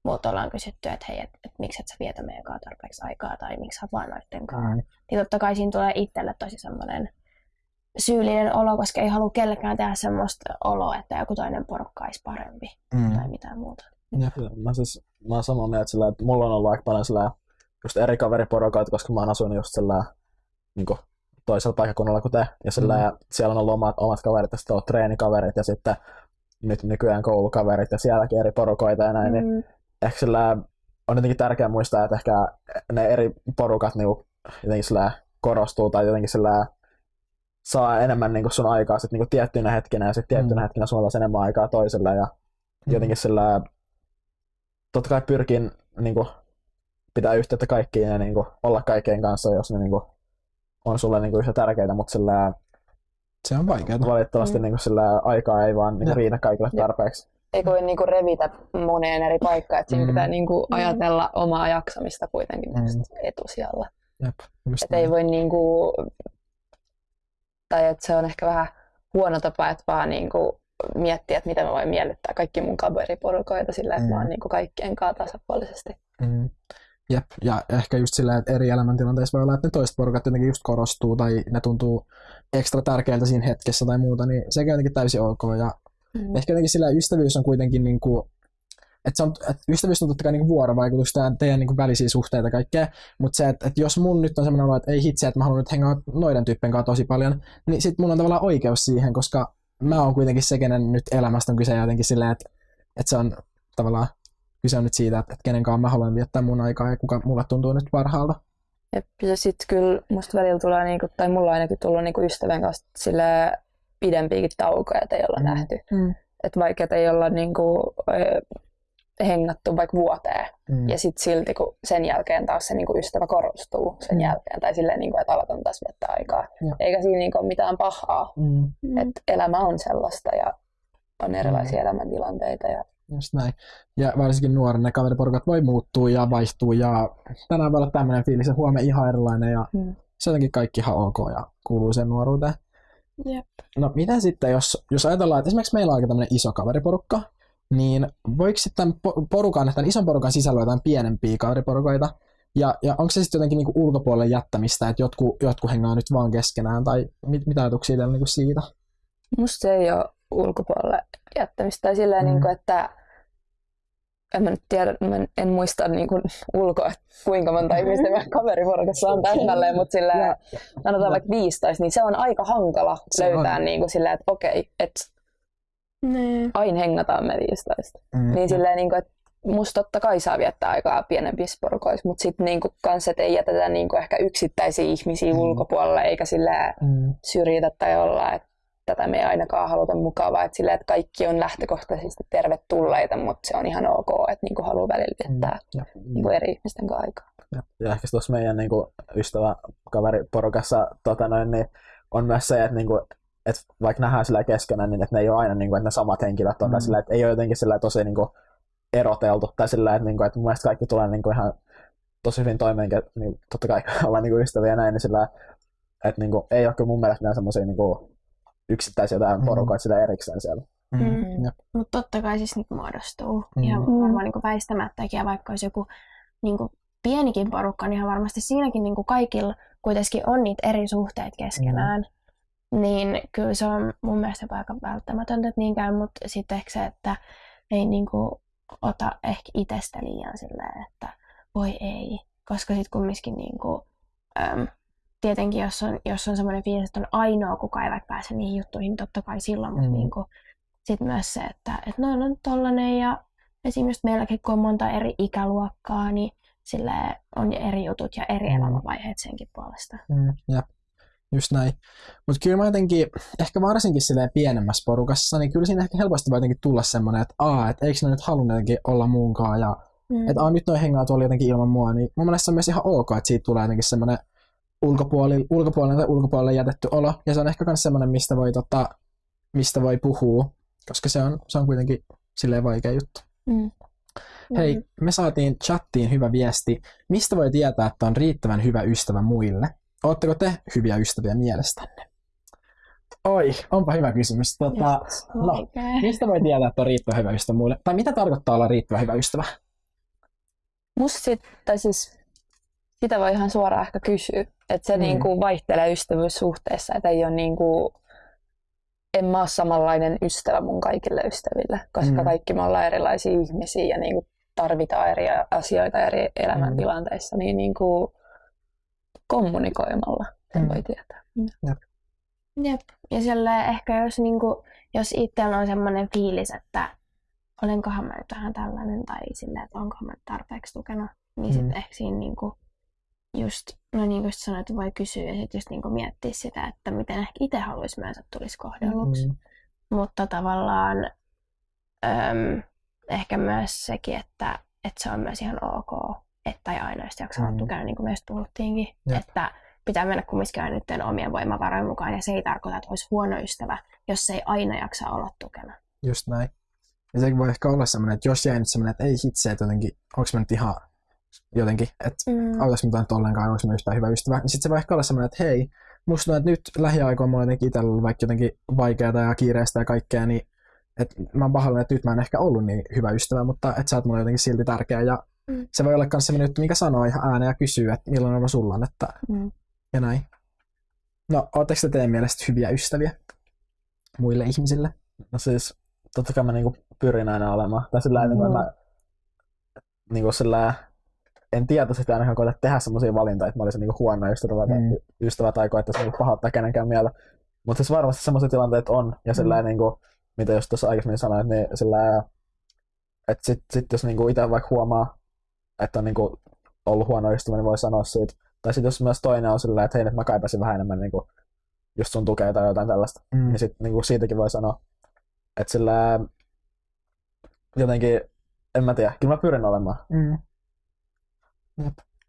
multa ollaan kysytty, että hei, että et, miksi et sä vietä meidän kanssa tarpeeksi aikaa tai miksi sä oot vaan noitten kanssa. Mm. Niin totta kai siinä tulee itselle tosi semmoinen syyllinen olo, koska ei halua kellekään tehdä semmoista oloa, että joku toinen porukka olisi parempi Mm. tai mitään muuta. Mä, siis, mä oon samaa mieltä sillä, että mulla on ollut aika paljon sillä, just eri kaveriporukoita, koska mä oon asunut just sillä niin kuin, toisella paikkakunnalla kuin te. Ja sillä, Mm. siellä on ollut omat, omat kaverit, ja sitten on ollut treenikaverit ja sitten nyt nykyään koulukaverit ja sielläkin eri porukoita ja näin. Niin Mm. ehkä sillä on jotenkin tärkeää muistaa, että ehkä ne eri porukat niinku jotenkin sillä korostuu tai jotenkin sillä saa enemmän niinku sun aikaa sit niinku tiettyinä hetkinä ja sitten tiettyinä Mm. hetkinä sulla on enemmän aikaa toiselle ja jotenkin sillä totta kai pyrkin niinku pitää yhteyttä kaikkiin ja niinku olla kaikkien kanssa, jos ne niinku on sulle niinku yhtä tärkeitä, mutta sillä Se on vaikeaa. valitettavasti Mm. niinku sillä aikaa ei vaan niinku Jep. riitä kaikille tarpeeksi. Eikä voi niinku revitä moneen eri paikkaan, että siinä Mm. pitää niinku Mm. ajatella omaa jaksamista kuitenkin Mm. etusijalla. Jep, Että ei voi niinku, tai että se on ehkä vähän huono tapa, että vaan niinku miettiä, että miten mä voin miellyttää kaikki mun kaveriporukoita sillä, että Mm. mä oon niinku kaikkien kanssa tasapuolisesti. Mm. Jep, ja ehkä just sillä, että eri elämäntilanteissa voi olla, että ne toiset porukat jotenkin just korostuu tai ne tuntuu ekstra tärkeältä siinä hetkessä tai muuta, niin sekin on jotenkin täysin ok. Ja Mm. ehkä jotenkin sillä ystävyys on kuitenkin niin kuin, että, se on, että ystävyys on totta kai niin vuorovaikutusta ja teidän niin välisiä suhteita kaikkea, mutta se, että, että jos mun nyt on semmoinen olo, että ei hitse, että mä haluan nyt hengaa noiden tyyppien kanssa tosi paljon, niin sit mulla on tavallaan oikeus siihen, koska mä oon kuitenkin se, kenen nyt elämästä on kyse jotenkin silleen, että, että se on tavallaan kyse on nyt siitä, että, että kenen kanssa mä haluan viettää mun aikaa ja kuka mulle tuntuu nyt parhaalta. Jep, ja sitten kyllä musta välillä tulee, niinku, tai mulla on ainakin tullut niinku ystävän kanssa sille pidempiäkin taukoja, että ei olla Mm. nähty. Mm. Että vaikka ei olla niinku, hengattu vaikka vuoteen, Mm. ja sitten silti kun sen jälkeen taas se niinku ystävä korostuu sen Mm. jälkeen, tai silleen, niinku, että aletaan taas viettää aikaa. Joo. Eikä siinä niinku ole mitään pahaa, Mm. Mm. että elämä on sellaista ja on erilaisia elämäntilanteita. Ja, Just näin. Ja varsinkin nuorena ne kaveriporukat voi muuttua ja vaihtua ja tänään voi olla tämmöinen fiilis ja huomenna ihan erilainen ja Mm. se on jotenkin kaikki ihan ok ja kuuluu sen nuoruuteen. Jep. No mitä sitten, jos, jos ajatellaan, että esimerkiksi meillä on aika tämmöinen iso kaveriporukka niin voiko sitten po- porukan, tämän ison porukan sisällä jotain pienempiä kaveriporukoita, ja, ja onko se sitten jotenkin niinku ulkopuolelle jättämistä, että jotkut, jotkut hengaa nyt vaan keskenään, tai mit, mitä ajatuksia teillä niinku siitä? Musta se ei ole ulkopuolelle jättämistä. Tai silleen, Mm. niin kuin, että en mä nyt tiedä, mä en, en muista niin kuin ulkoa, kuinka monta ihmistä meidän kaveriporukassa on täsmälleen, mutta silleen, sanotaan vaikka 15, niin se on aika hankala Se löytää niin kuin silleen, että okei, että Niin. aina hengataan me 15. Mm, Niin silleen, niin kuin, että musta totta kai saa viettää aikaa pienempissä porukoissa, mutta sitten niin kans, että ei jätetä niin kuin ehkä yksittäisiä ihmisiä Mm. ulkopuolelle, eikä silleen Mm, syrjitä tai olla, että tätä me ei ainakaan haluta mukavaa, että, silleen, että kaikki on lähtökohtaisesti tervetulleita, mutta se on ihan ok, että niin haluaa välillä viettää ja, niin kuin eri ihmisten kanssa aikaa. Ja ehkä tuossa meidän niin kuin, ystävä kaveriporukassa tota noin, niin on myös se, että, niin kuin, että vaikka nähdään sillä keskenään, niin että ne ei ole aina niin kuin, että ne samat henkilöt on, Mm. tai sillä, että ei ole jotenkin sillä tosi niin kuin, eroteltu, tai sillä, että, niin kuin, että mun mielestä kaikki tulee niin kuin, ihan tosi hyvin toimeen, niin totta kai ollaan niin kuin, ystäviä ja näin, niin sillä, että niin kuin, ei ole kyllä mun mielestä mitään semmoisia niin kuin, yksittäisiä jotain Mm. porukoita sillä erikseen siellä. mm, Mm. ja, Mutta totta kai siis niitä muodostuu. Mm. Ihan Mm. varmaan niin väistämättäkin. Ja vaikka olisi joku niin kuin pienikin porukka, niin ihan varmasti siinäkin niin kuin kaikilla kuitenkin on niitä eri suhteita keskenään. Niin kyllä se on mun mielestä jopa aika välttämätöntä, että niin käy, mutta sitten ehkä se, että ei niin kuin ota ehkä itsestä liian silleen, että voi ei. Koska sitten kumminkin niin kuin, äm, tietenkin jos on, jos on semmoinen fiilis, että on ainoa, kuka ei vaikka pääse niihin juttuihin, niin totta kai silloin, mutta Mm. niin kuin, sitten myös se, että, että no, no tollanen ja esimerkiksi meilläkin, kun on monta eri ikäluokkaa, niin sille on eri jutut ja eri Mm. elämänvaiheet senkin puolesta. mm, ja, just näin. Mutta kyllä mä jotenkin, ehkä varsinkin silleen pienemmässä porukassa, niin kyllä siinä ehkä helposti voi jotenkin tulla semmoinen, että aa, että eikö ne nyt halunnut jotenkin olla muunkaan, ja Mm. että aa, nyt noin hengaa tuolla jotenkin ilman mua, niin mun mielestä se on myös ihan ok, että siitä tulee jotenkin semmoinen ulkopuoli, ulkopuolelle tai ulkopuolelle jätetty olo, ja se on ehkä myös semmoinen, mistä voi, tota, mistä voi puhua, koska se on, se on kuitenkin silleen vaikea juttu. Mm. Hei, me saatiin chattiin hyvä viesti. Mistä voi tietää, että on riittävän hyvä ystävä muille? Oletteko te hyviä ystäviä mielestänne? Oi, onpa hyvä kysymys. Tota, no, Oikein. mistä voi tietää, että on riittävän hyvä ystävä muille? Tai mitä tarkoittaa olla riittävän hyvä ystävä? Musta sit, tai siis sitä voi ihan suoraan ehkä kysyä, että se Mm. mm. niinku vaihtelee ystävyyssuhteessa, että ei ole niinku, en mä ole samanlainen ystävä mun kaikille ystäville, koska Mm. mm. kaikki me ollaan erilaisia ihmisiä ja niinku tarvitaan eri asioita eri elämäntilanteissa, niin niinku kommunikoimalla sen Mm. voi tietää. Jep. Ja sille ehkä jos, niinku, jos itsellä on semmoinen fiilis, että olenkohan mä nyt vähän tällainen tai silleen, että onkohan mä tarpeeksi tukena, niin sitten Mm. ehkä siinä niinku, just, no niin kuin sanoit, että voi kysyä ja sitten just niinku miettiä sitä, että miten ehkä itse haluaisi myös, että tulisi kohdelluksi. Mm. Mutta tavallaan äm, ehkä myös sekin, että, että se on myös ihan ok, että ei aina just jaksa olla Mm. tukena, niin kuin myös puhuttiinkin. Jep. Että pitää mennä kumminkin aina niiden omien voimavarojen mukaan, ja se ei tarkoita, että olisi huono ystävä, jos se ei aina jaksa olla tukena. Just näin. Ja se voi ehkä olla semmoinen, että jos jäi nyt semmoinen, että ei hitse, että jotenkin, onko mä nyt ihan jotenkin, että Mm. autais mä nyt ollenkaan, onko mä yhtään hyvä ystävä, niin sitten se voi ehkä olla semmoinen, että hei, musta tuntuu, että nyt lähiaikoina mulla on jotenkin itsellä ollut vaikka jotenkin vaikeaa ja kiireistä ja kaikkea, niin että mä oon pahoillani, että nyt mä en ehkä ollut niin hyvä ystävä, mutta että sä oot mulle jotenkin silti tärkeä ja. Se voi olla myös semmoinen juttu, mikä sanoo ihan ääneen ja kysyy, että millainen olo sulla on, että Mm. ja näin. No, ootteko te teidän mielestä hyviä ystäviä muille ihmisille? No siis, totta kai mä niinku pyrin aina olemaan. Tai sillä mm. Mm. mä niinku sillä en tietoisesti ainakaan koeta tehdä semmoisia valintoja, että mä olisin niinku huono ystävä, Mm. mm. ystävä tai koettaisi niinku pahoittaa kenenkään mieltä. Mutta siis varmasti semmoisia tilanteita on. Ja sillä Mm. niinku, mitä just tuossa aikaisemmin sanoin, niin sillä että sit, sit jos niinku itse vaikka huomaa, että on niinku ollut huono ystävä, niin voi sanoa siitä. Tai sitten jos myös toinen on sillä että hei, nyt mä kaipasin vähän enemmän niinku, just sun tukea tai jotain tällaista Mm. niin sit niinku siitäkin voi sanoa, että sillä jotenkin, en mä tiedä, kyllä mä pyrin olemaan. Mm.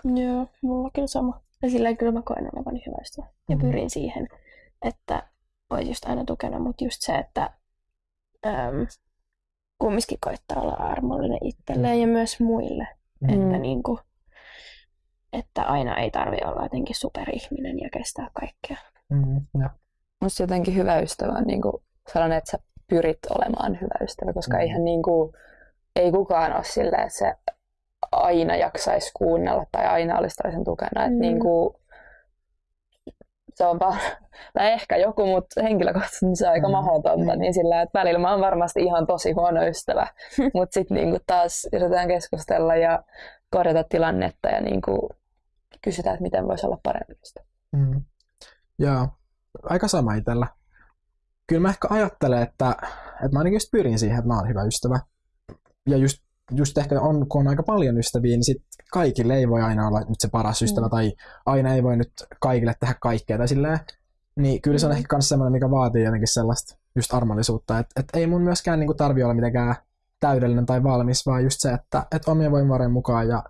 Joo, mulla kyllä sama. Ja sillä kyllä mä koen olevani hyvä ystävä. Ja Mm. pyrin siihen, että olisi just aina tukena, mutta just se, että äm, kumminkin koittaa olla armollinen itselleen ja myös muille. Mm. Että, niin kuin, että aina ei tarvi olla jotenkin superihminen ja kestää kaikkea. Mm. Ja. Musta jotenkin hyvä ystävä on niinku sellainen, että sä pyrit olemaan hyvä ystävä, koska Mm. eihän niin kuin, ei kukaan ole silleen, että se aina jaksaisi kuunnella tai aina olisi toisen tukena. Mm. Mm. Niin kuin, se on vaan, tai ehkä joku, mutta henkilökohtaisesti niin se on aika Mm. mahdotonta, Mm. niin sillä, että välillä mä oon varmasti ihan tosi huono ystävä, mutta sitten niin taas yritetään keskustella ja korjata tilannetta ja niin kuin kysytään, että miten voisi olla parempi ystävä. Mm. Joo, aika sama itsellä. Kyllä mä ehkä ajattelen, että, että mä ainakin just pyrin siihen, että mä oon hyvä ystävä. Ja just, just ehkä on, kun on aika paljon ystäviä, niin sit kaikille ei voi aina olla nyt se paras ystävä, Mm. tai aina ei voi nyt kaikille tehdä kaikkea tai silleen. Niin kyllä se on Mm. ehkä myös semmoinen, mikä vaatii jotenkin sellaista just armollisuutta, että, että ei mun myöskään niinku tarvi olla mitenkään täydellinen tai valmis, vaan just se, että, että omien voimavarojen mukaan ja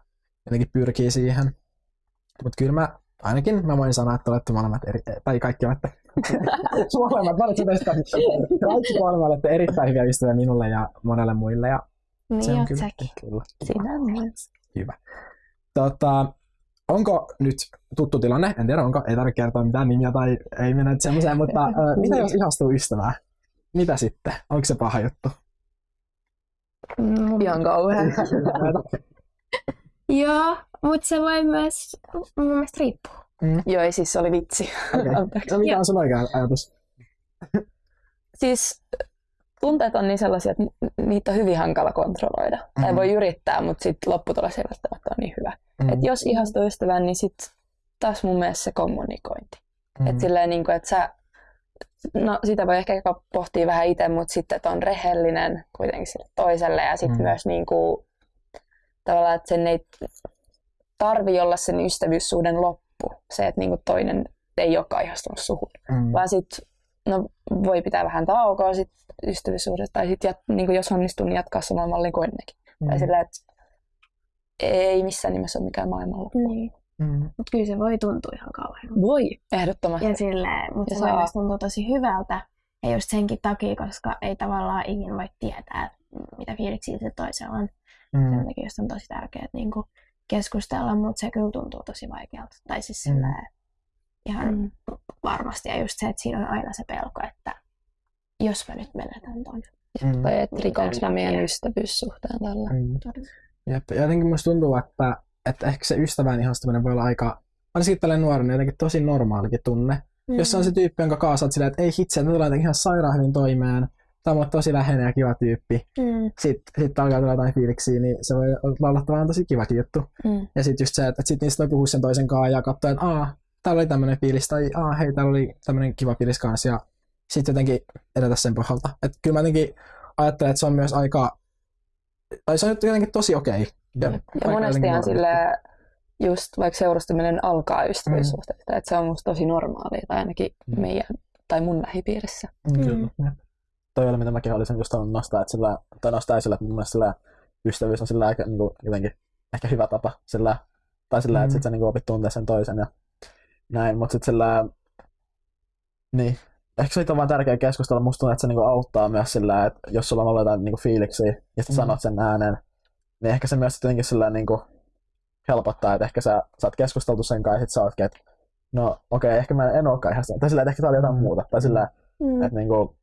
jotenkin pyrkii siihen. Mutta kyllä mä ainakin mä voin sanoa, että olette molemmat eri, tai kaikki olette molemmat, valitsen teistä kaikki kolme olette erittäin hyviä ystäviä minulle ja monelle muille ja se Niin on kyllä, säkin. kyllä Siinä on myös. hyvä. Tota, onko nyt tuttu tilanne, en tiedä onko, ei tarvitse kertoa mitään nimiä tai ei mennä nyt semmoiseen, mutta ö, mitä jos ihastuu ystävää? Mitä sitten? Onko se paha juttu? Mm, Ihan kauhean. Joo, mutta se voi myös mun mielestä riippuu. Joo, ei siis se oli vitsi. Okei. Anteeksi. No mikä on sun oikea ajatus? Siis tunteet on niin sellaisia, että niitä on hyvin hankala kontrolloida. Mm. Tai voi yrittää, mutta sitten lopputulos ei välttämättä ole niin hyvä. Mm. Et jos ihastuu ystävän, niin sitten taas mun mielestä se kommunikointi. Mm. Et silleen, niin kuin, että sä, no sitä voi ehkä pohtia vähän itse, mutta sitten, että on rehellinen kuitenkin sille toiselle ja sitten Mm. myös niin kuin, tavallaan, että sen ei tarvi olla sen ystävyyssuhden loppu. Se, että niin kuin toinen ei olekaan ihastunut suhun. Mm. Vaan sitten no, voi pitää vähän taukoa sit ystävyyssuhdesta, tai sitten niin jos onnistuu, niin jatkaa samaan malliin kuin ennenkin. Mm. Tai sillä, että ei missään nimessä ole mikään maailmanloppu. Niin. Mm. Mutta kyllä se voi tuntua ihan kauhean. Voi, ehdottomasti. Ja silleen, mutta Ja se voi saa- myös tuntua tosi hyvältä. Ja just senkin takia, koska ei tavallaan ikinä voi tietää, mitä fiiliksiä se toisella on. Mm. Sen takia on tosi tärkeää niin kuin keskustella, mutta se kyllä tuntuu tosi vaikealta. Tai siis Mm. silleen, ihan Mm. varmasti. Ja just se, että siinä on aina se pelko, että jos mä nyt menetän ton. Mm. Tai että rikonko mä meidän takia. ystävyyssuhteen tällä. Mm. Jep. Ja jotenkin musta tuntuu, että, että ehkä se ystävään ihastuminen voi olla aika, ainakin tällainen nuorena jotenkin tosi normaalikin tunne. Mm. Jos se on se tyyppi, jonka kanssa oot silleen, että ei hitse, että me tullaan jotenkin ihan sairaan hyvin toimeen, tämä on mulle tosi läheinen ja kiva tyyppi. Mm. Sitten sit alkaa tulla jotain fiiliksiä, niin se voi olla tavallaan tosi kivakin juttu. Mm. Ja sitten just se, että, että sit niistä voi puhua sen toisen kanssa ja katsoa, että aa, täällä oli tämmöinen fiilis, tai aa, hei, täällä oli tämmöinen kiva fiilis kanssa, ja sitten jotenkin edetä sen pohjalta. Että kyllä mä jotenkin ajattelen, että se on myös aika, tai se on nyt jotenkin tosi okei. Ja aika monestihan sille just vaikka seurustaminen alkaa ystävyyssuhteesta, että se on musta tosi normaalia, tai ainakin Mm. meidän tai mun lähipiirissä. Mm. Mm. Jep. toi oli, mitä mäkin olisin just nostaa, että sillä, tai nostaa esille, että mun mielestä sillä ystävyys on sillä aika niin kuin, jotenkin ehkä hyvä tapa, sillä, tai sillä, Mm. että sit sä niin opit tuntea sen toisen ja näin, mutta sitten sillä, niin, ehkä siitä on vaan tärkeä keskustella, musta tuntuu, että se niin kuin, auttaa myös sillä, että jos sulla on ollut jotain niin kuin, fiiliksiä, ja sä Mm. sanot sen ääneen, niin ehkä se myös jotenkin sillä niin kuin, helpottaa, että ehkä sä, sä oot keskusteltu sen kanssa, ja sit sä ootkin, että no okei, okay, ehkä mä en olekaan ihan sitä, tai sillä, että ehkä tää oli jotain Mm. muuta, tai sillä, Mm. että niin kuin,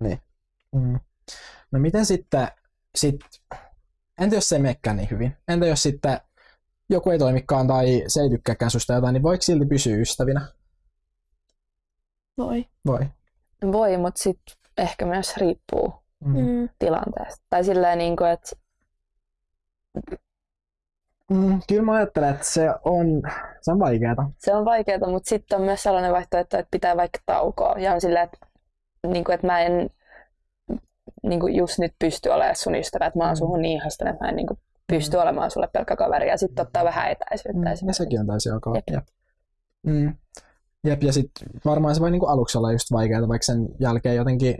niin, Mm. No miten sitten, sit, entä jos se ei menekään niin hyvin? Entä jos sitten joku ei toimikaan tai se ei tykkääkään susta jotain, niin voiko silti pysyä ystävinä? Voi. Voi. Voi, mutta sitten ehkä myös riippuu Mm. Mm. tilanteesta. Tai silleen, niin kuin, että Mm, kyllä mä ajattelen, että se on, se on vaikeaa. se on vaikeaa, mutta sitten on myös sellainen vaihtoehto, että pitää vaikka taukoa. Ja on silleen, että, niin kuin, että mä en niin kuin just nyt pysty olemaan sun ystävä, että mä oon Mm. suhun niin ihastunut, että mä en niin kuin pysty olemaan sulle pelkkä kaveri ja sitten ottaa vähän etäisyyttä. Mm, ja sekin on täysin ok. Jep. Jep. Mm. Jep, ja sitten varmaan se voi niinku aluksi olla just vaikeaa, vaikka sen jälkeen jotenkin...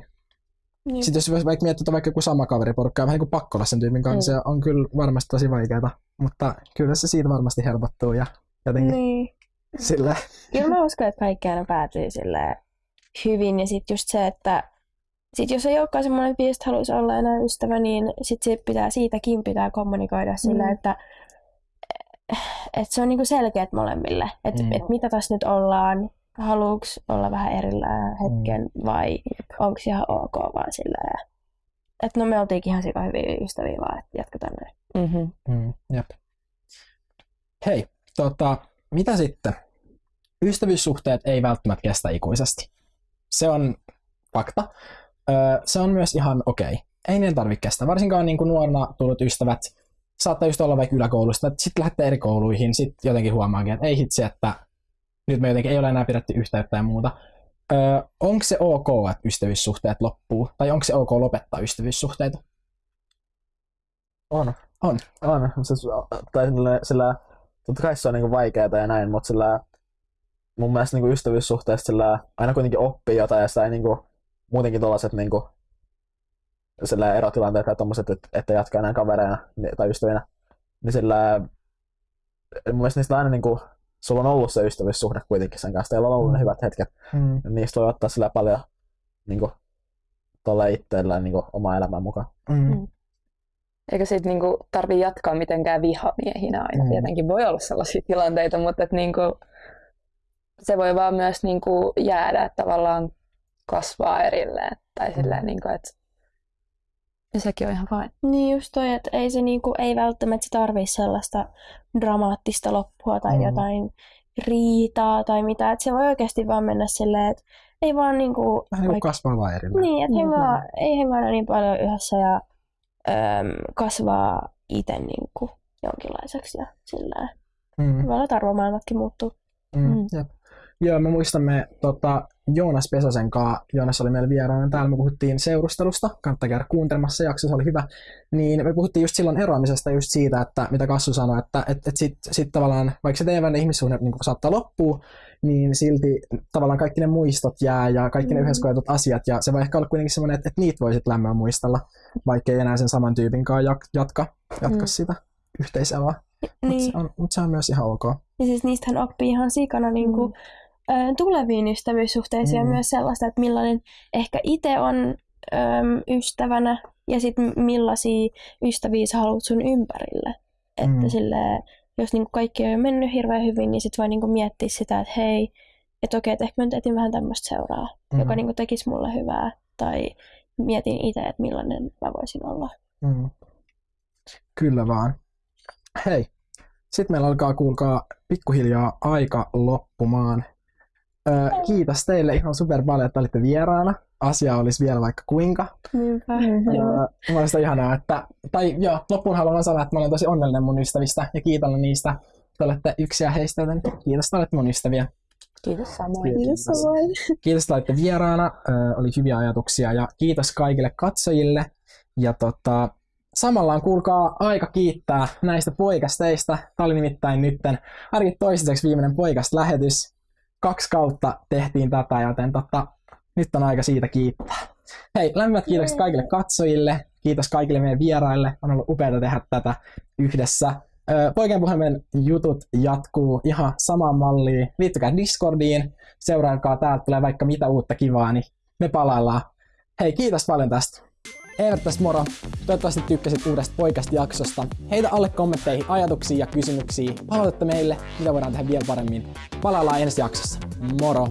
Niin. Sitten jos vaikka miettii, että on vaikka joku sama kaveriporukka ja vähän niin kuin pakko olla sen tyypin kanssa, Mm. se on kyllä varmasti tosi vaikeaa. Mutta kyllä se siitä varmasti helpottuu ja jotenkin Niin. sillä... Kyllä mä uskon, että kaikki aina päätyy silleen hyvin. Ja sitten just se, että sit jos ei olekaan semmoinen fiilis, että haluaisi olla enää ystävä, niin sit se pitää, siitäkin pitää kommunikoida mm. sillä, että että se on niinku selkeät molemmille, että Mm. et mitä tässä nyt ollaan haluuks olla vähän erillään hetken Mm. vai onko ihan ok vaan silleen, että no me oltiinkin ihan sika hyviä ystäviä vaan, että jatketaan näin. Mm-hmm. Mm, jep. Hei, tota, mitä sitten? Ystävyyssuhteet ei välttämättä kestä ikuisesti. Se on fakta. Öö, se on myös ihan okei. Ei ne tarvitse kestää. Varsinkaan niin kuin nuorena tullut ystävät saattaa just olla vaikka yläkoulusta, että sitten lähtee eri kouluihin, sitten jotenkin huomaakin, että ei hitsi, että nyt me jotenkin ei ole enää pidetty yhteyttä ja muuta. Öö, onko se ok, että ystävyyssuhteet loppuu? Tai onko se ok lopettaa ystävyyssuhteita? On. On. On. Se, tai sillä, sillä, totta kai se on niinku vaikeaa ja näin, mutta sillä, mun mielestä niinku ystävyyssuhteessa sillä, aina kuitenkin oppii jotain ja sitä ei niinku, muutenkin tollaset niinku, sillä erotilanteet ja tommoset, että, että jatkaa enää kavereina ni- tai ystävinä, niin sillä mun mielestä niistä aina niinku, sulla on ollut se ystävyyssuhde kuitenkin sen kanssa, teillä on ollut ne hyvät hetket, Mm. niistä voi ottaa sillä paljon niinku, tolle itseellään niinku, oma elämän mukaan. Mm. Mm. Eikä siitä niinku tarvii jatkaa mitenkään vihamiehinä aina. Mm. Tietenkin voi olla sellaisia tilanteita, mutta et niinku, se voi vaan myös niinku jäädä, että tavallaan kasvaa erilleen. Tai Mm. silleen, niinku, että ja sekin on ihan fine. Niin just toi, että ei se niinku, ei välttämättä tarvii sellaista dramaattista loppua tai Mm. jotain riitaa tai mitä. Että se voi oikeasti vaan mennä silleen, että ei vaan niinku... Vähän niin kuin kasvaa vaan erillään. Niin, että Mm, hengaa, ei hengailla niin paljon yhdessä ja äm, kasvaa itse niinku jonkinlaiseksi ja sillä Mm. Voi olla, että arvomaailmatkin muuttuu. Mm. Mm. Jep. Joo, me muistamme tota, Joonas Pesosen kanssa, Joonas oli meillä vieraana täällä, me puhuttiin seurustelusta, kannattaa käydä kuuntelemassa, se jakso se oli hyvä, niin me puhuttiin just silloin eroamisesta just siitä, että mitä Kassu sanoi, että et, et sit, sit tavallaan, vaikka se teidän ihmissuhde niin saattaa loppua, niin silti tavallaan kaikki ne muistot jää ja kaikki ne Mm. yhdessä koetut asiat, ja se voi ehkä olla kuitenkin semmoinen, että, että niitä voi sitten lämmöllä muistella, vaikka ei enää sen saman tyypin kanssa jat- jatka, jatka Mm. sitä yhteiseloa. Mutta Niin, se, on, mut se on myös ihan ok. ja siis niistähän oppii ihan sikana niin kuin, ö, tuleviin ystävyyssuhteisiin Mm. ja myös sellaista, että millainen ehkä itse on ö, ystävänä ja sitten millaisia ystäviä sä haluat sun ympärille. Että Mm. silleen, jos niin kaikki on jo mennyt hirveän hyvin, niin sitten voi niin miettiä sitä, että hei, että okei, että ehkä mä nyt etin vähän tämmöistä seuraa, Mm. joka niin tekisi mulle hyvää. Tai mietin itse, että millainen mä voisin olla. Mm. Kyllä vaan. Hei, sitten meillä alkaa kuulkaa pikkuhiljaa aika loppumaan. Öö, kiitos teille ihan super paljon, että olitte vieraana. Asia olisi vielä vaikka kuinka. Niinpä. Öö, ihanaa, että, tai joo, loppuun haluan sanoa, että mä olen tosi onnellinen mun ystävistä ja kiitollinen niistä. Te olette yksiä heistä, joten kiitos, että olette mun ystäviä. Kiitos samoin. Kiitos. Kiitos, että olitte vieraana. Ö, oli hyviä ajatuksia ja kiitos kaikille katsojille. Ja tota, samalla on kuulkaa aika kiittää näistä poikasteista. Tämä oli nimittäin nytten ainakin toistaiseksi viimeinen poikast-lähetys. Kaksi kautta tehtiin tätä, joten tota, nyt on aika siitä kiittää. Hei, lämpimät kiitokset kaikille katsojille. Kiitos kaikille meidän vieraille. On ollut upeaa tehdä tätä yhdessä. Poikien puhelimen jutut jatkuu ihan samaan malliin. Liittykää Discordiin, seuraakaa täältä tulee vaikka mitä uutta kivaa, niin me palaillaan. Hei, kiitos paljon tästä. Evert tästä moro. Toivottavasti tykkäsit uudesta poikasta jaksosta. Heitä alle kommentteihin ajatuksia ja kysymyksiä. Palautetta meille, mitä voidaan tehdä vielä paremmin. Palaillaan ensi jaksossa. Moro!